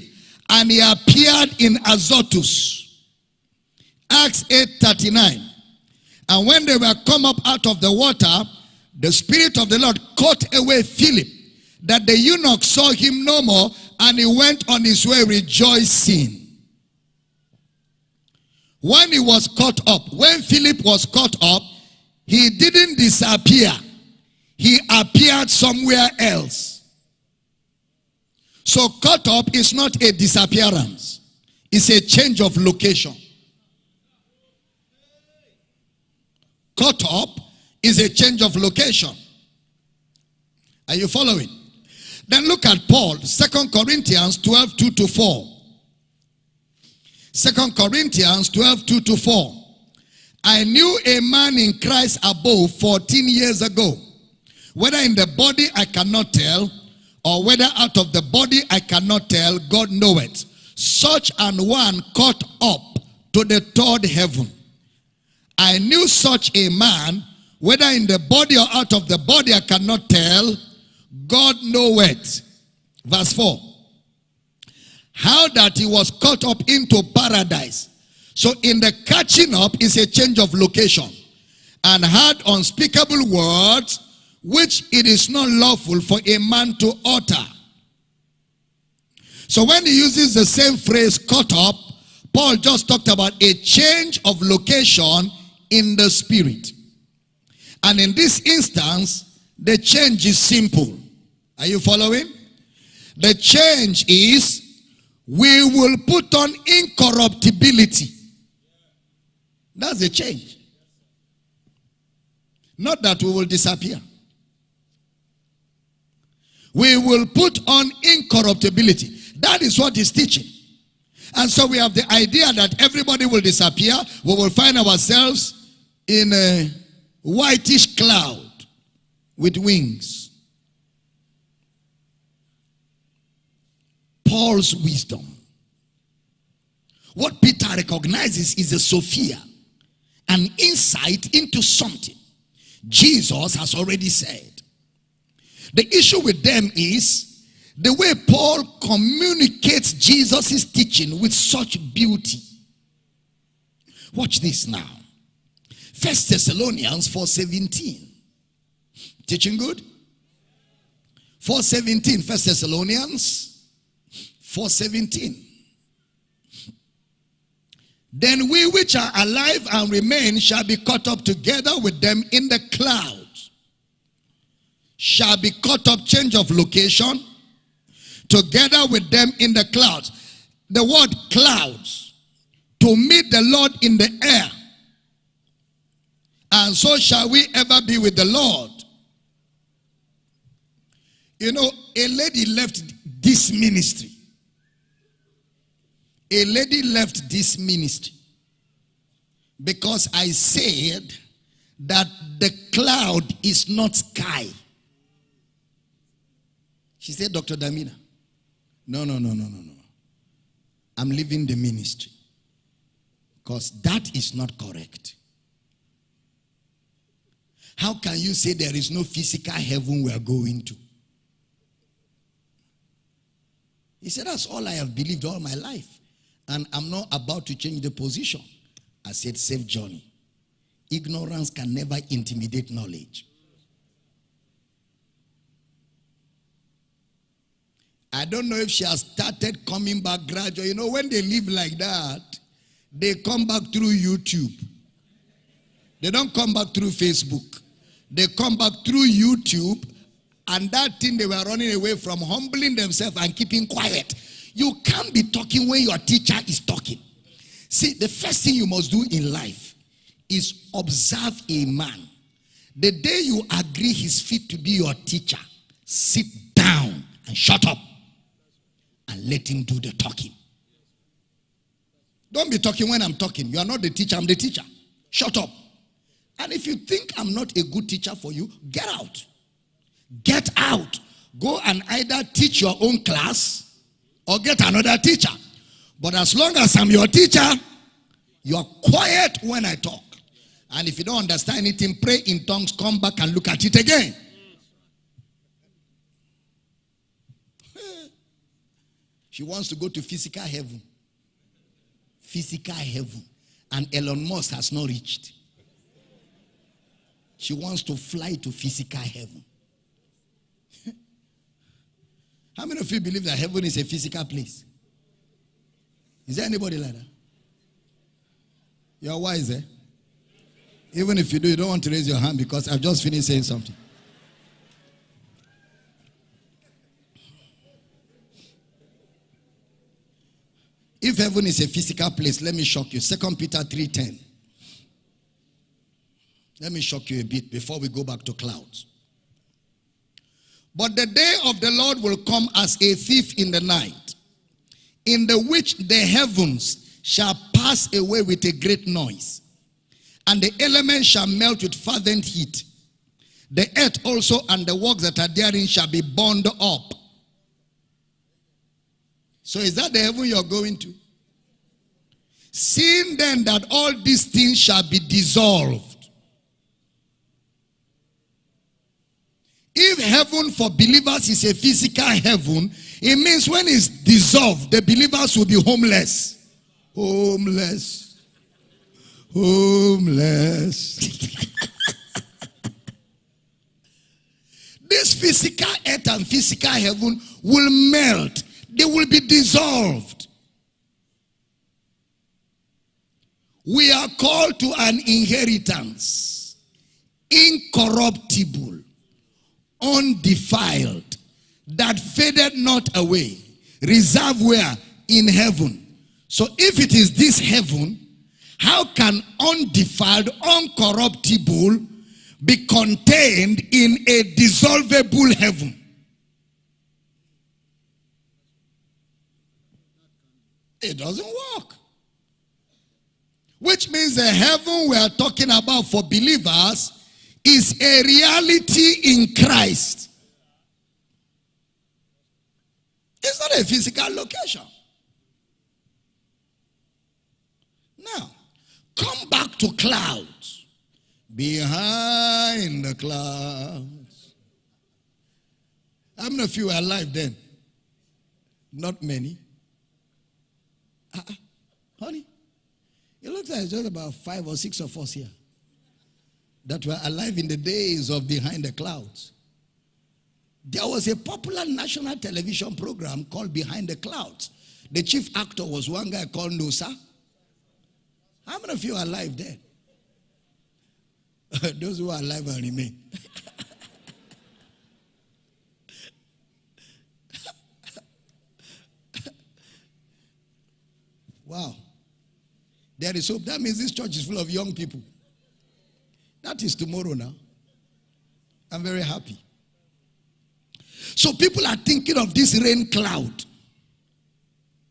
and he appeared in Azotus. Acts 8, 39. And when they were come up out of the water, the Spirit of the Lord caught away Philip, that the eunuch saw him no more, and he went on his way rejoicing. When he was caught up, when Philip was caught up, he didn't disappear. He appeared somewhere else. So caught up is not a disappearance. It's a change of location. Caught up is a change of location. Are you following? Then look at Paul, Second Corinthians 12, 2 to 4. 2 Corinthians 12, 2 to 4. I knew a man in Christ above 14 years ago. Whether in the body I cannot tell, or whether out of the body I cannot tell, God knoweth. Such an one caught up to the third heaven. I knew such a man, whether in the body or out of the body, I cannot tell. God knoweth. Verse 4. How that he was caught up into paradise. So in the catching up is a change of location. And had unspeakable words which it is not lawful for a man to utter. So when he uses the same phrase caught up, Paul just talked about a change of location in the spirit. And in this instance, the change is simple. Are you following? The change is we will put on incorruptibility. That's the change. Not that we will disappear. We will put on incorruptibility. That is what he's teaching. And so we have the idea that everybody will disappear. We will find ourselves in a whitish cloud with wings. Paul's wisdom. What Peter recognizes is a Sophia, an insight into something Jesus has already said. The issue with them is the way Paul communicates Jesus' teaching with such beauty. Watch this now. First Thessalonians 4.17. Teaching good? 4.17. First Thessalonians 4.17. Then we which are alive and remain shall be caught up together with them in the clouds. Shall be caught up, change of location, together with them in the clouds. The word clouds, to meet the Lord in the air. And so shall we ever be with the Lord. You know, a lady left this ministry a lady left this ministry because I said that the cloud is not sky. She said, Dr. Damina, no, no, no, no, no, no. I'm leaving the ministry because that is not correct. How can you say there is no physical heaven we are going to? He said, That's all I have believed all my life. And I'm not about to change the position. I said, Save journey. Ignorance can never intimidate knowledge. I don't know if she has started coming back gradually. You know, when they live like that, they come back through YouTube. They don't come back through Facebook. They come back through YouTube and that thing they were running away from, humbling themselves and keeping quiet. You can't be talking when your teacher is talking. See, the first thing you must do in life is observe a man. The day you agree he's fit to be your teacher, sit down and shut up and let him do the talking. Don't be talking when I'm talking. You are not the teacher, I'm the teacher. Shut up. And if you think I'm not a good teacher for you, get out. Get out. Go and either teach your own class or get another teacher. But as long as I'm your teacher, you are quiet when I talk. And if you don't understand anything, pray in tongues, come back and look at it again. she wants to go to physical heaven. Physical heaven. And Elon Musk has not reached. She wants to fly to physical heaven. How many of you believe that heaven is a physical place? Is there anybody like that? You're wise, eh? Even if you do, you don't want to raise your hand because I've just finished saying something. If heaven is a physical place, let me shock you. Second Peter 3:10. Let me shock you a bit before we go back to clouds. But the day of the Lord will come as a thief in the night, in the which the heavens shall pass away with a great noise, and the elements shall melt with fervent heat. The earth also and the works that are therein shall be burned up. So is that the heaven you're going to? Seeing then that all these things shall be dissolved If heaven for believers is a physical heaven, it means when it's dissolved, the believers will be homeless. Homeless. Homeless. this physical earth and physical heaven will melt, they will be dissolved. We are called to an inheritance, incorruptible, undefiled, that faded not away, reserved where? In heaven. So if it is this heaven, how can undefiled, uncorruptible be contained in a dissolvable heaven? It doesn't work. Which means the heaven we are talking about for believers is a reality in Christ. It's not a physical location. Now, come back to clouds. Behind the clouds. How many of you were alive then? Not many. -uh. Honey, it looks like just about five or six of us here that were alive in the days of Behind the Clouds. There was a popular national television program called Behind the Clouds. The chief actor was one guy called Nusa. How many of you are alive then? Those who are alive and remain. wow. There is hope. That means this church is full of young people. That is tomorrow now. I'm very happy. So people are thinking of this rain cloud.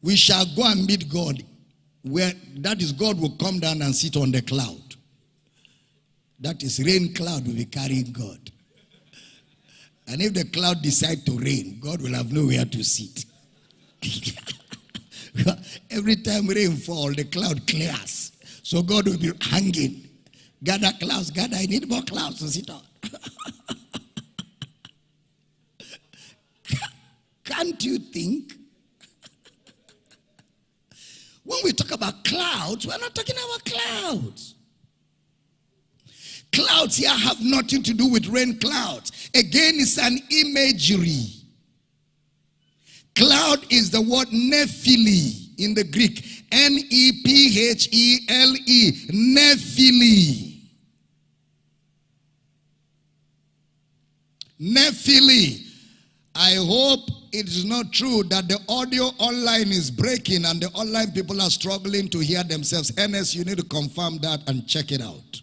We shall go and meet God. Where that is God will come down and sit on the cloud. That is rain cloud will be carrying God. And if the cloud decide to rain, God will have nowhere to sit. Every time rain fall, the cloud clears. So God will be hanging. Gather clouds, gather. I need more clouds to sit on. Can't you think? When we talk about clouds, we're not talking about clouds. Clouds here have nothing to do with rain clouds. Again, it's an imagery. Cloud is the word nephele in the Greek. N-E-P-H-E-L-E. Nephele. Nephele. I hope it is not true that the audio online is breaking and the online people are struggling to hear themselves. NS, you need to confirm that and check it out.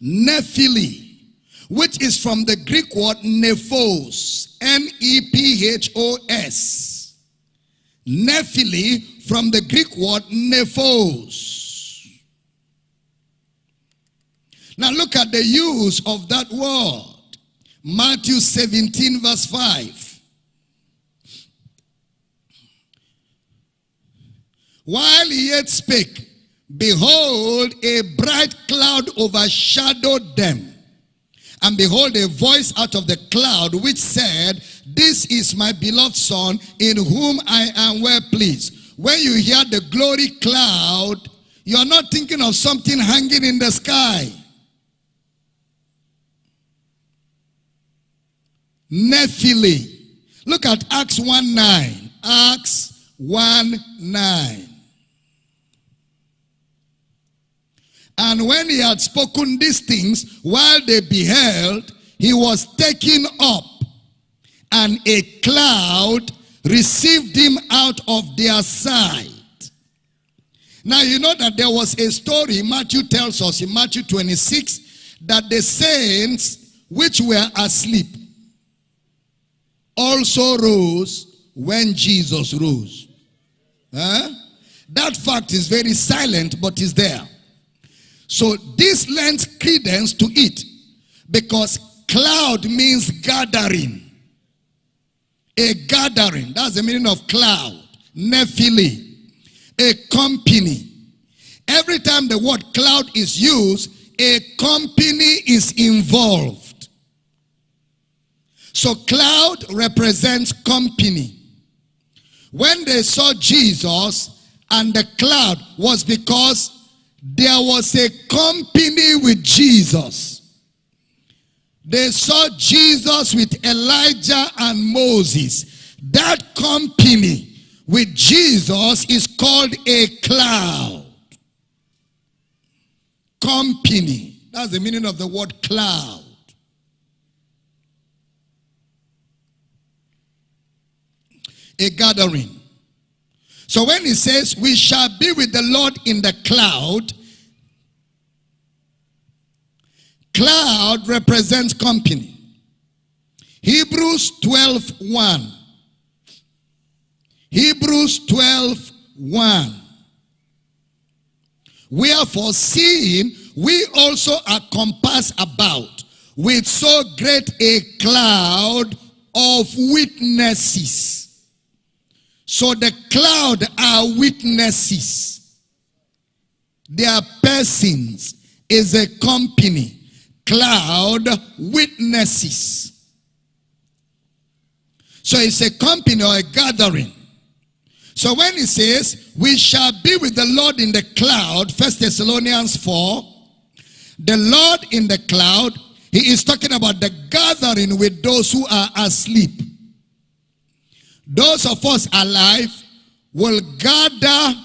Nephele which is from the Greek word nephos, N-E-P-H-O-S. Nephele from the Greek word nephos. Now look at the use of that word. Matthew 17 verse 5. While he yet spake, behold, a bright cloud overshadowed them. And behold, a voice out of the cloud which said, This is my beloved Son, in whom I am well pleased. When you hear the glory cloud, you're not thinking of something hanging in the sky. Nephele. Look at Acts 1 9. Acts 1 9. And when he had spoken these things, while they beheld, he was taken up, and a cloud received him out of their sight. Now you know that there was a story Matthew tells us in Matthew 26 that the saints which were asleep also rose when Jesus rose. Huh? That fact is very silent but is there. So this lends credence to it because cloud means gathering. A gathering. That's the meaning of cloud. Nephele. A company. Every time the word cloud is used, a company is involved. So cloud represents company. When they saw Jesus and the cloud was because there was a company with Jesus. They saw Jesus with Elijah and Moses. That company with Jesus is called a cloud. Company. That's the meaning of the word cloud. A gathering. So when he says, we shall be with the Lord in the cloud, cloud represents company. Hebrews 12, 1. Hebrews 12, 1. Wherefore, seeing we also are compassed about with so great a cloud of witnesses. So the cloud are witnesses. They are persons, is a company. Cloud witnesses. So it's a company or a gathering. So when he says, we shall be with the Lord in the cloud, First Thessalonians 4, the Lord in the cloud, he is talking about the gathering with those who are asleep. Those of us alive will gather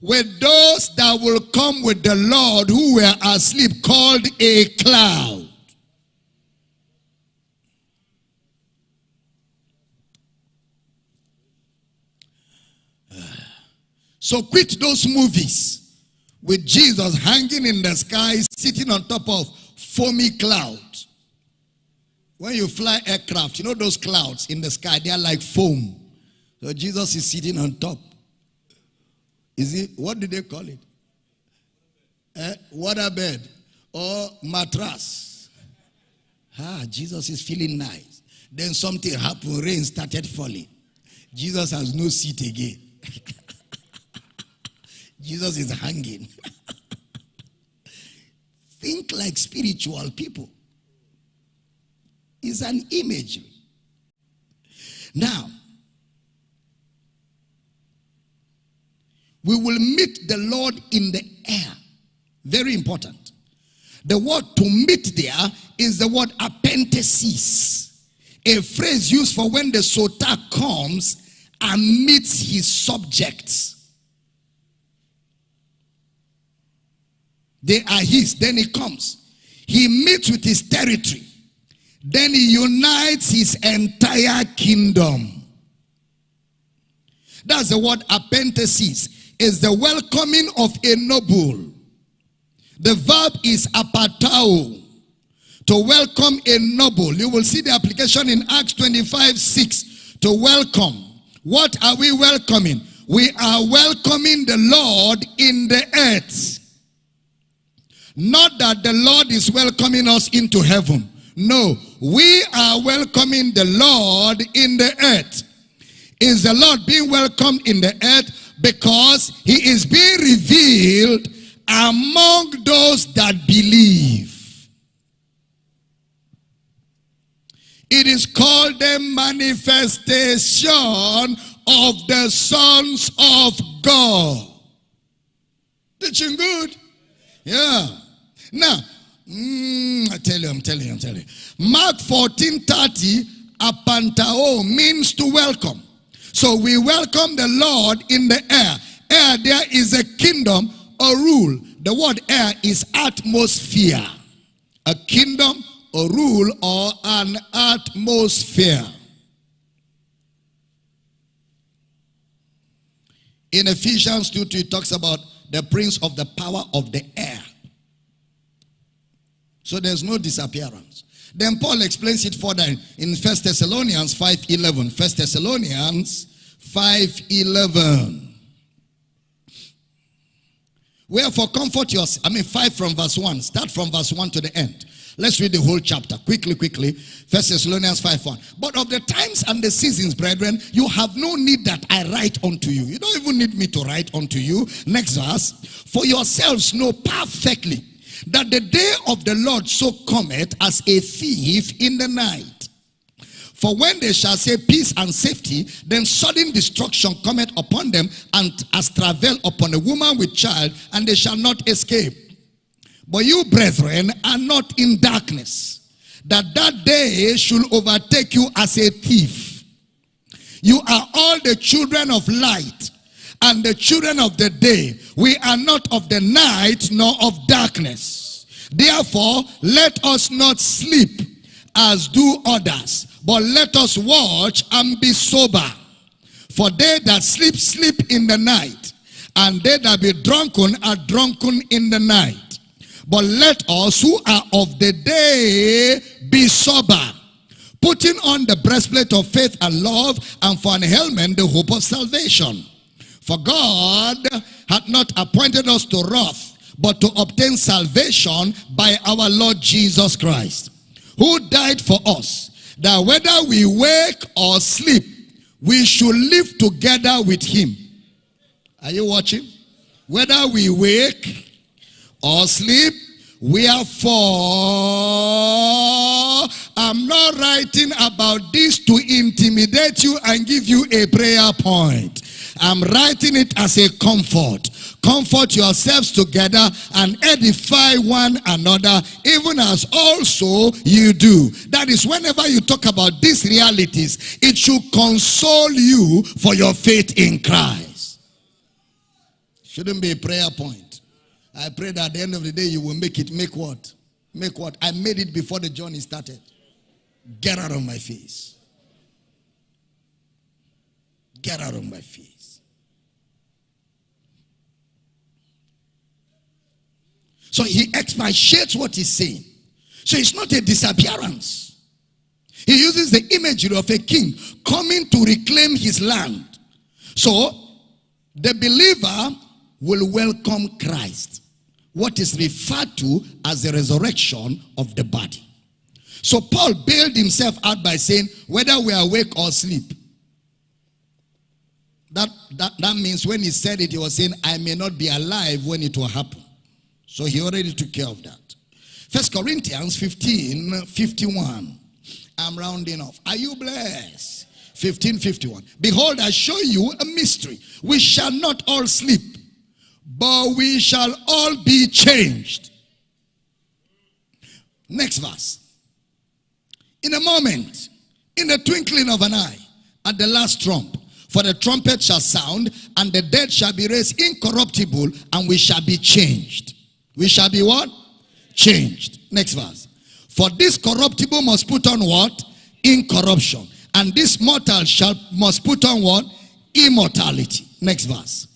with those that will come with the Lord who were asleep, called a cloud. So quit those movies with Jesus hanging in the sky, sitting on top of foamy clouds. When you fly aircraft, you know those clouds in the sky, they are like foam. So Jesus is sitting on top. Is it, what do they call it? Eh, waterbed or mattress. Ah, Jesus is feeling nice. Then something happened, rain started falling. Jesus has no seat again. Jesus is hanging. Think like spiritual people. It's an imagery. Now, we will meet the Lord in the air. Very important. The word to meet there is the word apantesis, a phrase used for when the soter comes and meets his subjects. They are his. Then he comes. He meets with his territory. Then he unites his entire kingdom. That's the word apantesis. Is the welcoming of a noble. The verb is apantao. To welcome a noble. You will see the application in Acts 25, 6. To welcome. What are we welcoming? We are welcoming the Lord in the earth. Not that the Lord is welcoming us into heaven. No, we are welcoming the Lord in the earth. Is the Lord being welcomed in the earth because he is being revealed among those that believe. It is called the manifestation of the sons of God. Teaching good? Yeah. Now, mm, I tell you, I'm telling you, I'm telling you. Mark 14 30, apantao means to welcome. So we welcome the Lord in the air. Air there is a kingdom, a rule. The word air is atmosphere. A kingdom, a rule, or an atmosphere. In Ephesians 2, 2 it talks about the prince of the power of the air. So there's no disappearance. Then Paul explains it further in First Thessalonians 5.11. First Thessalonians 5.11. Wherefore comfort yourself. I mean 5 from verse 1. Start from verse 1 to the end. Let's read the whole chapter quickly, quickly. First Thessalonians 5 1. But of the times and the seasons, brethren, you have no need that I write unto you. You don't even need me to write unto you. Next verse. For yourselves know perfectly that the day of the Lord so cometh as a thief in the night. For when they shall say peace and safety, then sudden destruction cometh upon them, and as travail upon a woman with child, and they shall not escape. But you, brethren, are not in darkness, that that day should overtake you as a thief. You are all the children of light and the children of the day. We are not of the night nor of darkness. Therefore, let us not sleep as do others, but let us watch and be sober. For they that sleep, sleep in the night, and they that be drunken are drunken in the night. But let us who are of the day be sober, putting on the breastplate of faith and love, and for an helmet the hope of salvation. For God hath not appointed us to wrath, but to obtain salvation by our Lord Jesus Christ, who died for us, that whether we wake or sleep, we should live together with him. Are you watching? Whether we wake or sleep, Wherefore, I'm not writing about this to intimidate you and give you a prayer point. I'm writing it as a comfort. Comfort yourselves together and edify one another, even as also you do. That is, whenever you talk about these realities, it should console you for your faith in Christ. Shouldn't be a prayer point. I pray that at the end of the day you will make it. Make what? Make what? I made it before the journey started. Get out of my face. Get out of my face. So he expatiates what he's saying. So it's not a disappearance. He uses the imagery of a king coming to reclaim his land. So the believer will welcome Christ. What is referred to as the resurrection of the body. So Paul bailed himself out by saying, whether we are awake or asleep. That, that, that means when he said it, he was saying, I may not be alive when it will happen. So he already took care of that. First Corinthians 15, 51. I'm rounding off. Are you blessed? 1551. Behold, I show you a mystery. We shall not all sleep, but we shall all be changed. Next verse. In a moment, in the twinkling of an eye, at the last trump, for the trumpet shall sound, and the dead shall be raised incorruptible, and we shall be changed. We shall be what? Changed. Next verse. For this corruptible must put on what? Incorruption. And this mortal shall must put on what? Immortality. Next verse.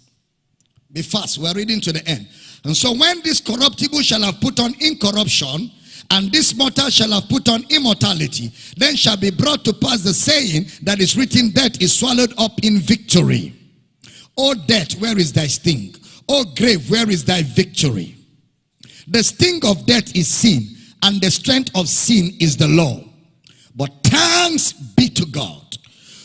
Be fast. We're reading to the end. And so when this corruptible shall have put on incorruption, and this mortal shall have put on immortality, then shall be brought to pass the saying that is written, death is swallowed up in victory. O death, where is thy sting? O grave, where is thy victory? The sting of death is sin, and the strength of sin is the law. But thanks be to God,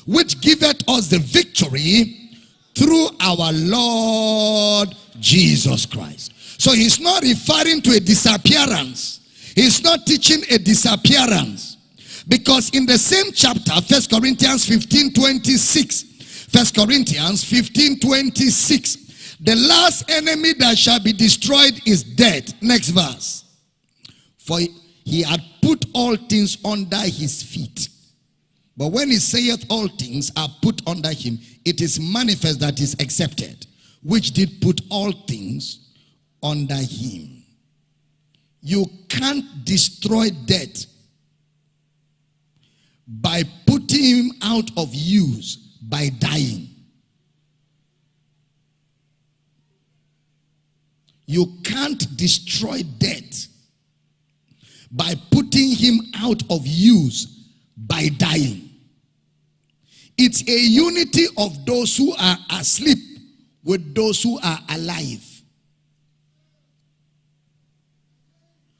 which giveth us the victory through our Lord Jesus Christ. So he's not referring to a disappearance. He's not teaching a disappearance. Because in the same chapter, First Corinthians 15, 26, First Corinthians 15, 26, the last enemy that shall be destroyed is death. Next verse. For he had put all things under his feet. But when he saith all things are put under him, it is manifest that is accepted, which did put all things under him. You can't destroy death by putting him out of use by dying. You can't destroy death by putting him out of use by dying. It's a unity of those who are asleep with those who are alive.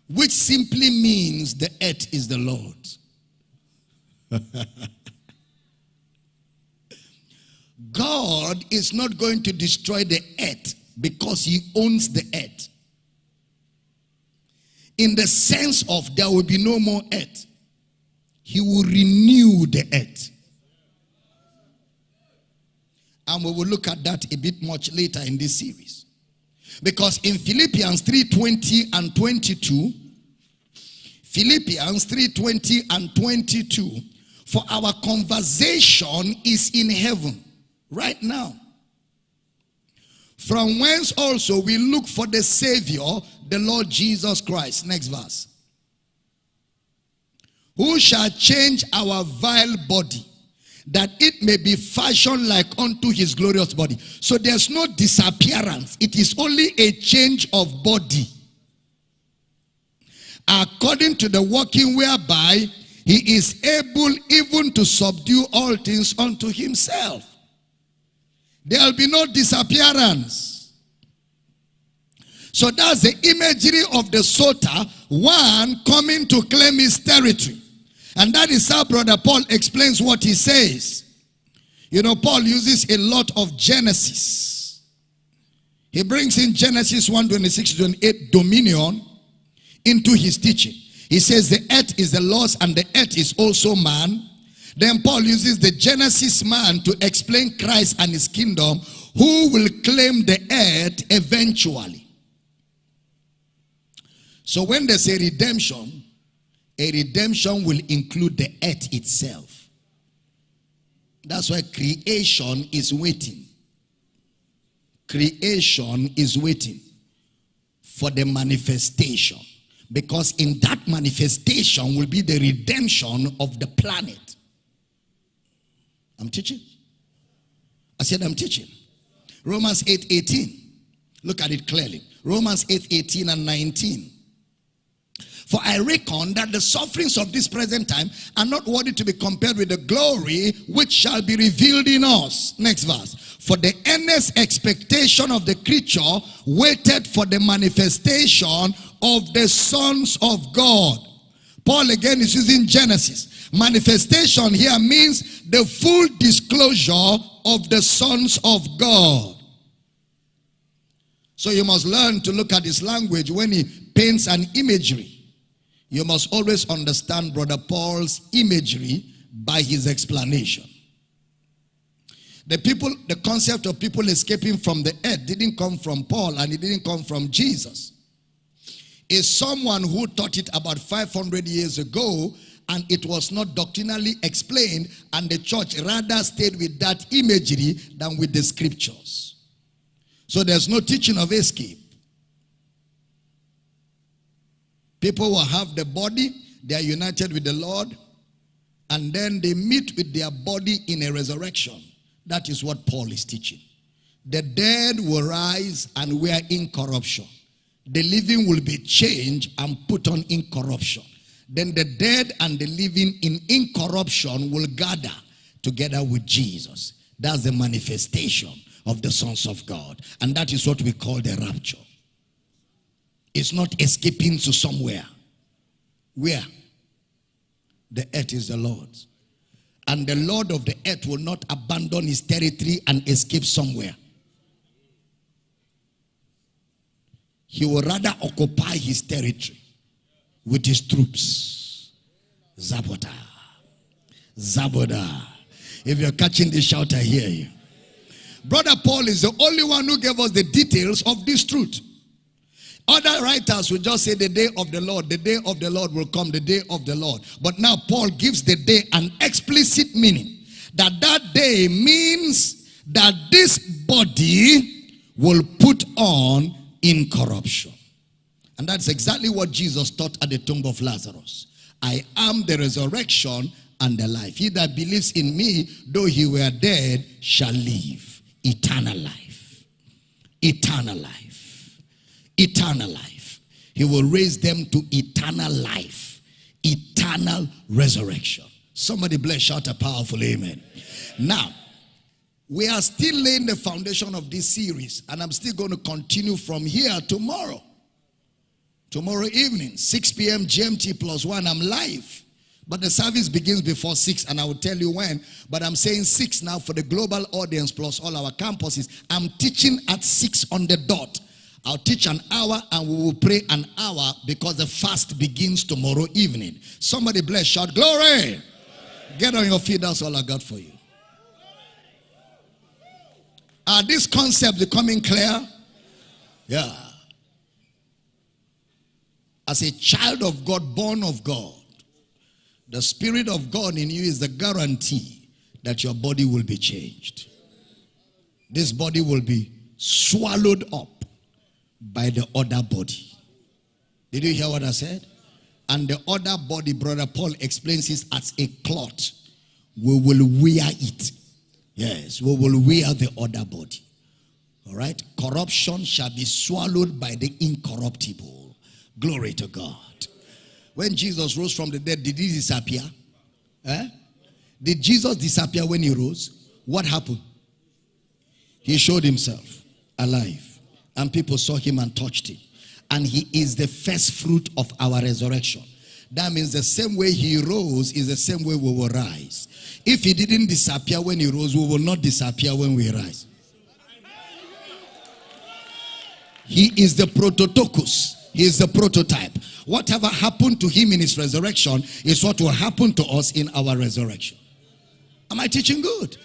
Which simply means the earth is the Lord. God is not going to destroy the earth because he owns the earth. In the sense of there will be no more earth. he will renew the earth. And we will look at that a bit much later in this series. Because in Philippians 3:20 and 22, Philippians 3:20 and 22, for our conversation is in heaven right now. From whence also we look for the Savior, the Lord Jesus Christ. Next verse. Who shall change our vile body that it may be fashioned like unto his glorious body. So there's no disappearance. It is only a change of body. According to the working whereby he is able even to subdue all things unto himself. There'll be no disappearance. So that's the imagery of the soter, one coming to claim his territory. And that is how Brother Paul explains what he says. You know, Paul uses a lot of Genesis. He brings in Genesis 1 26 28 dominion into his teaching. He says the earth is the Lord's and the earth is also man. Then Paul uses the Genesis man to explain Christ and his kingdom, who will claim the earth eventually. So when there's a redemption, a redemption will include the earth itself. That's why creation is waiting. Creation is waiting for the manifestation. Because in that manifestation will be the redemption of the planet. I'm teaching. I said I'm teaching. Romans 8 18. Look at it clearly. Romans 8 18 and 19. For I reckon that the sufferings of this present time are not worthy to be compared with the glory which shall be revealed in us. Next verse. For the earnest expectation of the creature waited for the manifestation of the sons of God. Paul again is using Genesis. Manifestation here means the full disclosure of the sons of God. So you must learn to look at his language when he paints an imagery. You must always understand Brother Paul's imagery by his explanation. The people, the concept of people escaping from the earth didn't come from Paul and it didn't come from Jesus. Is someone who taught it about 500 years ago and it was not doctrinally explained and the church rather stayed with that imagery than with the scriptures. So there's no teaching of escape. People will have the body, they are united with the Lord, and then they meet with their body in a resurrection. That is what Paul is teaching. The dead will rise and we are incorruption. The living will be changed and put on incorruption. Then the dead and the living in incorruption will gather together with Jesus. That's the manifestation of the sons of God. And that is what we call the rapture. It's not escaping to somewhere. Where? The earth is the Lord's. And the Lord of the earth will not abandon his territory and escape somewhere. He will rather occupy his territory with his troops. Zaboda. Zaboda. If you're catching this shout, I hear you. Brother Paul is the only one who gave us the details of this truth. Other writers will just say the day of the Lord, the day of the Lord will come, the day of the Lord. But now Paul gives the day an explicit meaning. That that day means that this body will put on incorruption. And that's exactly what Jesus taught at the tomb of Lazarus. I am the resurrection and the life. He that believes in me, though he were dead, shall live. Eternal life. Eternal life eternal life. He will raise them to eternal life, eternal resurrection. Somebody bless, shout a powerful amen. Now, we are still laying the foundation of this series, and I'm still going to continue from here tomorrow. Tomorrow evening, 6 p.m. GMT plus one, I'm live. But the service begins before 6, and I will tell you when. But I'm saying 6 now for the global audience plus all our campuses. I'm teaching at 6 on the dot. I'll teach an hour and we will pray an hour because the fast begins tomorrow evening. Somebody bless, shout glory. Get on your feet, that's all I got for you. Are these concepts becoming clear? Yeah. As a child of God, born of God, the Spirit of God in you is the guarantee that your body will be changed. This body will be swallowed up by the other body. Did you hear what I said? And the other body, Brother Paul explains this as a cloth. We will wear it. Yes, we will wear the other body. All right? Corruption shall be swallowed by the incorruptible. Glory to God. When Jesus rose from the dead, did he disappear? Eh? Did Jesus disappear when he rose? What happened? He showed himself alive. And people saw him and touched him. And he is the first fruit of our resurrection. That means the same way he rose is the same way we will rise. If he didn't disappear when he rose, we will not disappear when we rise. He is the prototokos. He is the prototype. Whatever happened to him in his resurrection is what will happen to us in our resurrection. Am I teaching good?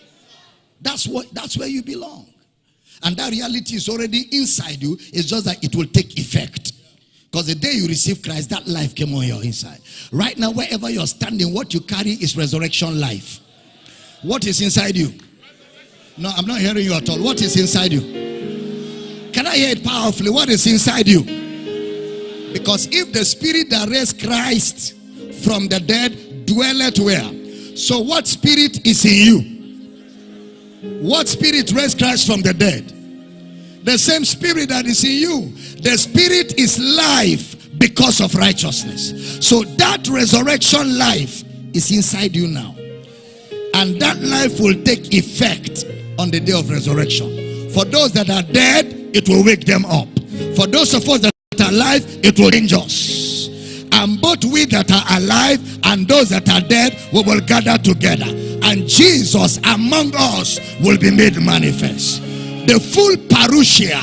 That's what that's where you belong. And that reality is already inside you. It's just that it will take effect. Because the day you receive Christ, that life came on your inside. Right now, wherever you're standing, what you carry is resurrection life. What is inside you? No, I'm not hearing you at all. What is inside you? Can I hear it powerfully? What is inside you? Because if the spirit that raised Christ from the dead dwelleth where? So what spirit is in you? What spirit raised Christ from the dead? The same spirit that is in you. The spirit is life because of righteousness. So that resurrection life is inside you now. And that life will take effect on the day of resurrection. For those that are dead, it will wake them up. For those of us that are alive, it will change us. And both we that are alive and those that are dead, we will gather together. And Jesus among us will be made manifest. The full parousia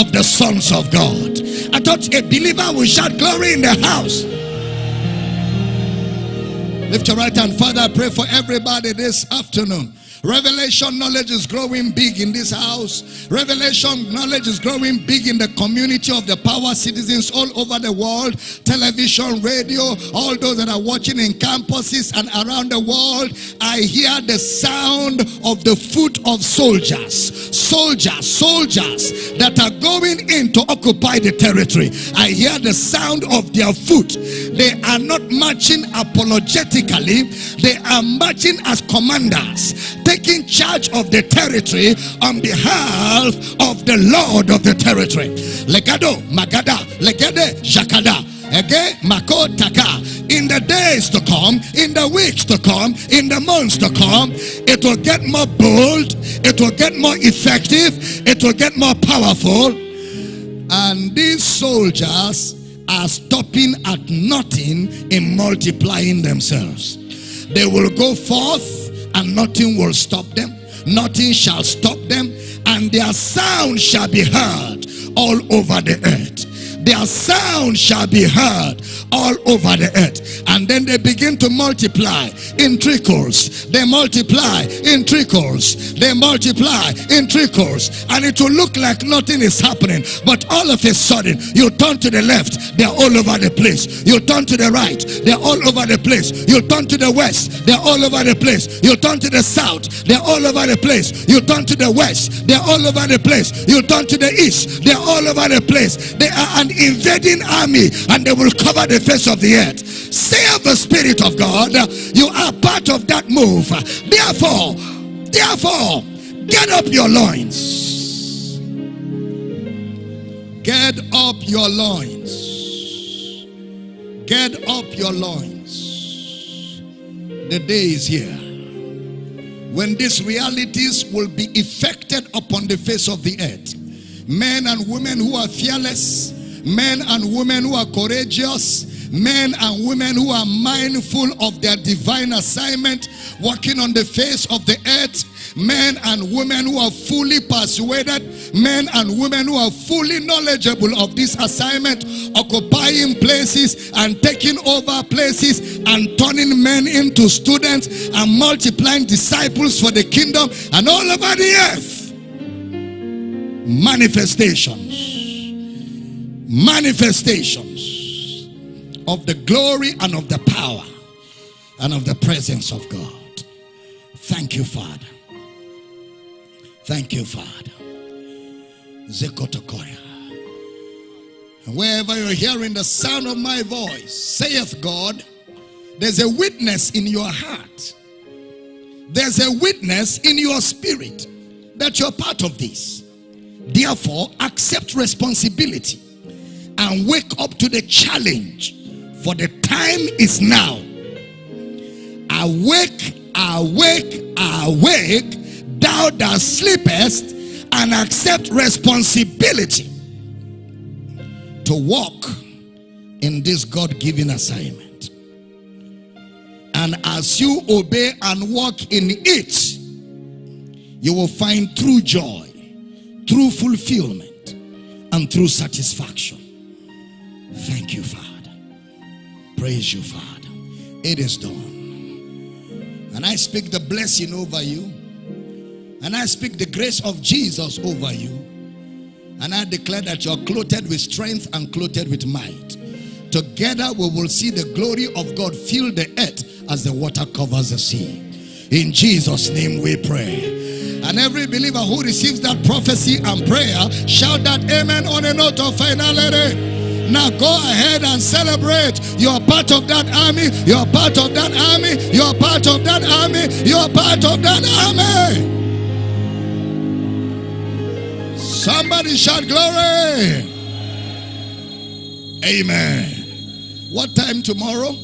of the sons of God. I thought a believer will shout glory in the house. Lift your right hand. Father, I pray for everybody this afternoon. Revelation knowledge is growing big in this house. Revelation knowledge is growing big in the community of the power citizens all over the world. Television, radio, all those that are watching in campuses and around the world. I hear the sound of the foot of soldiers. Soldiers, soldiers that are going in to occupy the territory. I hear the sound of their foot. They are not marching apologetically. They are marching as commanders taking charge of the territory on behalf of the Lord of the territory. Legado, Magada, Legede, Jakada. In the days to come, in the weeks to come, in the months to come, it will get more bold, it will get more effective, it will get more powerful. And these soldiers are stopping at nothing in multiplying themselves. They will go forth and nothing will stop them. Nothing shall stop them, and their sound shall be heard all over the earth. Their sound shall be heard all over the earth. And then they begin to multiply in trickles. They multiply in trickles. They multiply in trickles. And it will look like nothing is happening. But all of a sudden, you turn to the left, they're all over the place. You turn to the right, they're all over the place. You turn to the west, they're all over the place. You turn to the south, they're all over the place. You turn to the west, they're all over the place. You turn to the east, they're all over the place. They are an invading army and they will cover the face of the earth. Say of the Spirit of God, you are part of that move. Therefore, therefore, get up your loins. Get up your loins. Get up your loins. The day is here when these realities will be effected upon the face of the earth. Men and women who are fearless, men and women who are courageous, Men and women who are mindful of their divine assignment, walking on the face of the earth. Men and women who are fully persuaded. Men and women who are fully knowledgeable of this assignment, occupying places and taking over places and turning men into students and multiplying disciples for the kingdom and all over the earth manifestations manifestations of the glory and of the power and of the presence of God. Thank you, Father. Thank you, Father. Zekotokoya. Wherever you're hearing the sound of my voice, saith God, there's a witness in your heart. There's a witness in your spirit that you're part of this. Therefore, accept responsibility and wake up to the challenge. For the time is now. Awake, awake, awake, thou that sleepest, and accept responsibility to walk in this God given assignment. And as you obey and walk in it, you will find true joy, true fulfillment, and true satisfaction. Thank you, Father. Praise you, Father. It is done. And I speak the blessing over you. And I speak the grace of Jesus over you. And I declare that you're clothed with strength and clothed with might. Together we will see the glory of God fill the earth as the water covers the sea. In Jesus' name we pray. And every believer who receives that prophecy and prayer, shout that amen on a note of finality. Now go ahead and celebrate. You're part of that army. You're part of that army. You're part of that army. You're part of that army. Somebody shout glory. Amen. What time tomorrow?